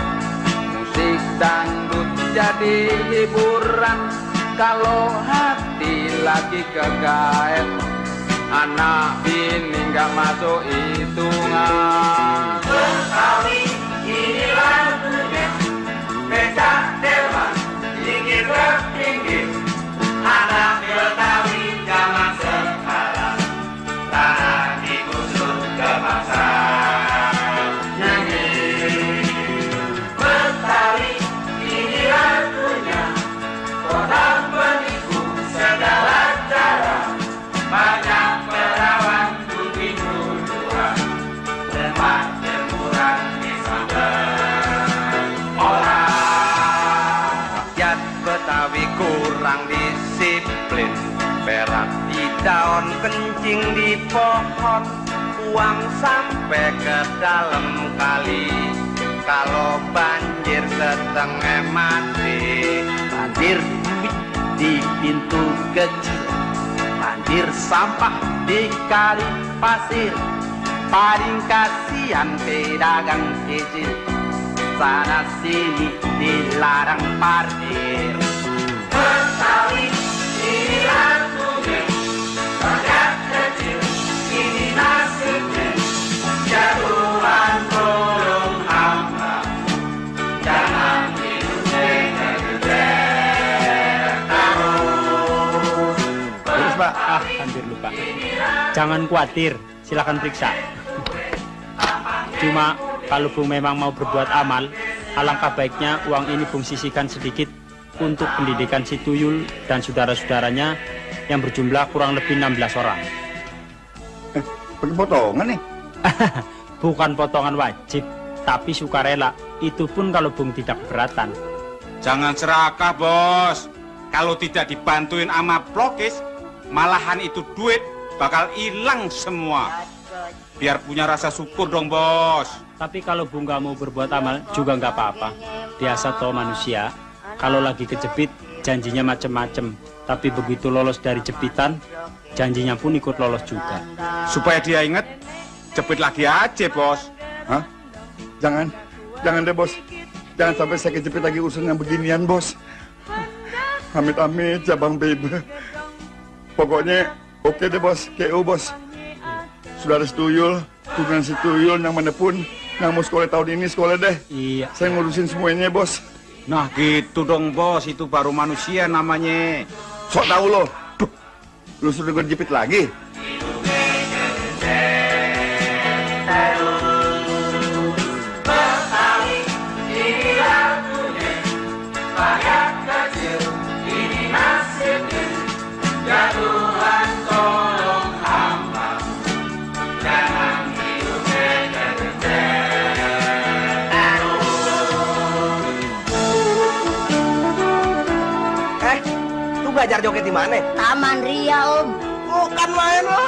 Musik dangdut jadi hiburan. Kalau hati lagi kegaet Anak ini nggak masuk hitungan. Betawi ini lagunya. Becak delman tinggi tertinggi Anak daun, kencing di pohon Uang sampai ke dalam kali. Kalau banjir setengah mati Banjir di pintu kecil. Banjir sampah di kali pasir Paling kasihan pedagang kecil. Sana sini dilarang parkir. Betawi Jangan khawatir, silakan periksa. Cuma kalau Bung memang mau berbuat amal, alangkah baiknya uang ini Bung sisihkan sedikit untuk pendidikan si Tuyul dan saudara-saudaranya yang berjumlah kurang lebih 16 orang. Pakai potongan nih. Bukan potongan wajib, tapi sukarela. Itu pun kalau Bung tidak keberatan. Jangan serakah, bos. Kalau tidak dibantuin sama plokis, malahan itu duit bakal hilang semua. Biar punya rasa syukur dong, bos. Tapi kalau Bung nggak mau berbuat amal juga nggak apa-apa. Biasa toh manusia, kalau lagi kejepit janjinya macem-macem. Tapi begitu lolos dari jepitan, janjinya pun ikut lolos juga. Supaya dia ingat, jepit lagi aja, bos. Hah? Jangan, jangan deh bos. Jangan sampai saya kejepit lagi urusan yang beginian bos. Amit-amit cabang bebe. Pokoknya oke deh bos, KO bos. Saudara setuyul, turunan setuyul yang mana pun yang mau sekolah tahun ini sekolah deh. Iya. Saya ngurusin semuanya bos. Nah gitu dong, bos. Itu baru manusia namanya. Sok tahu lo. Duh, lu gue jepit lagi. Belajar joget di mana? Taman Ria, Om. Bukan main lo.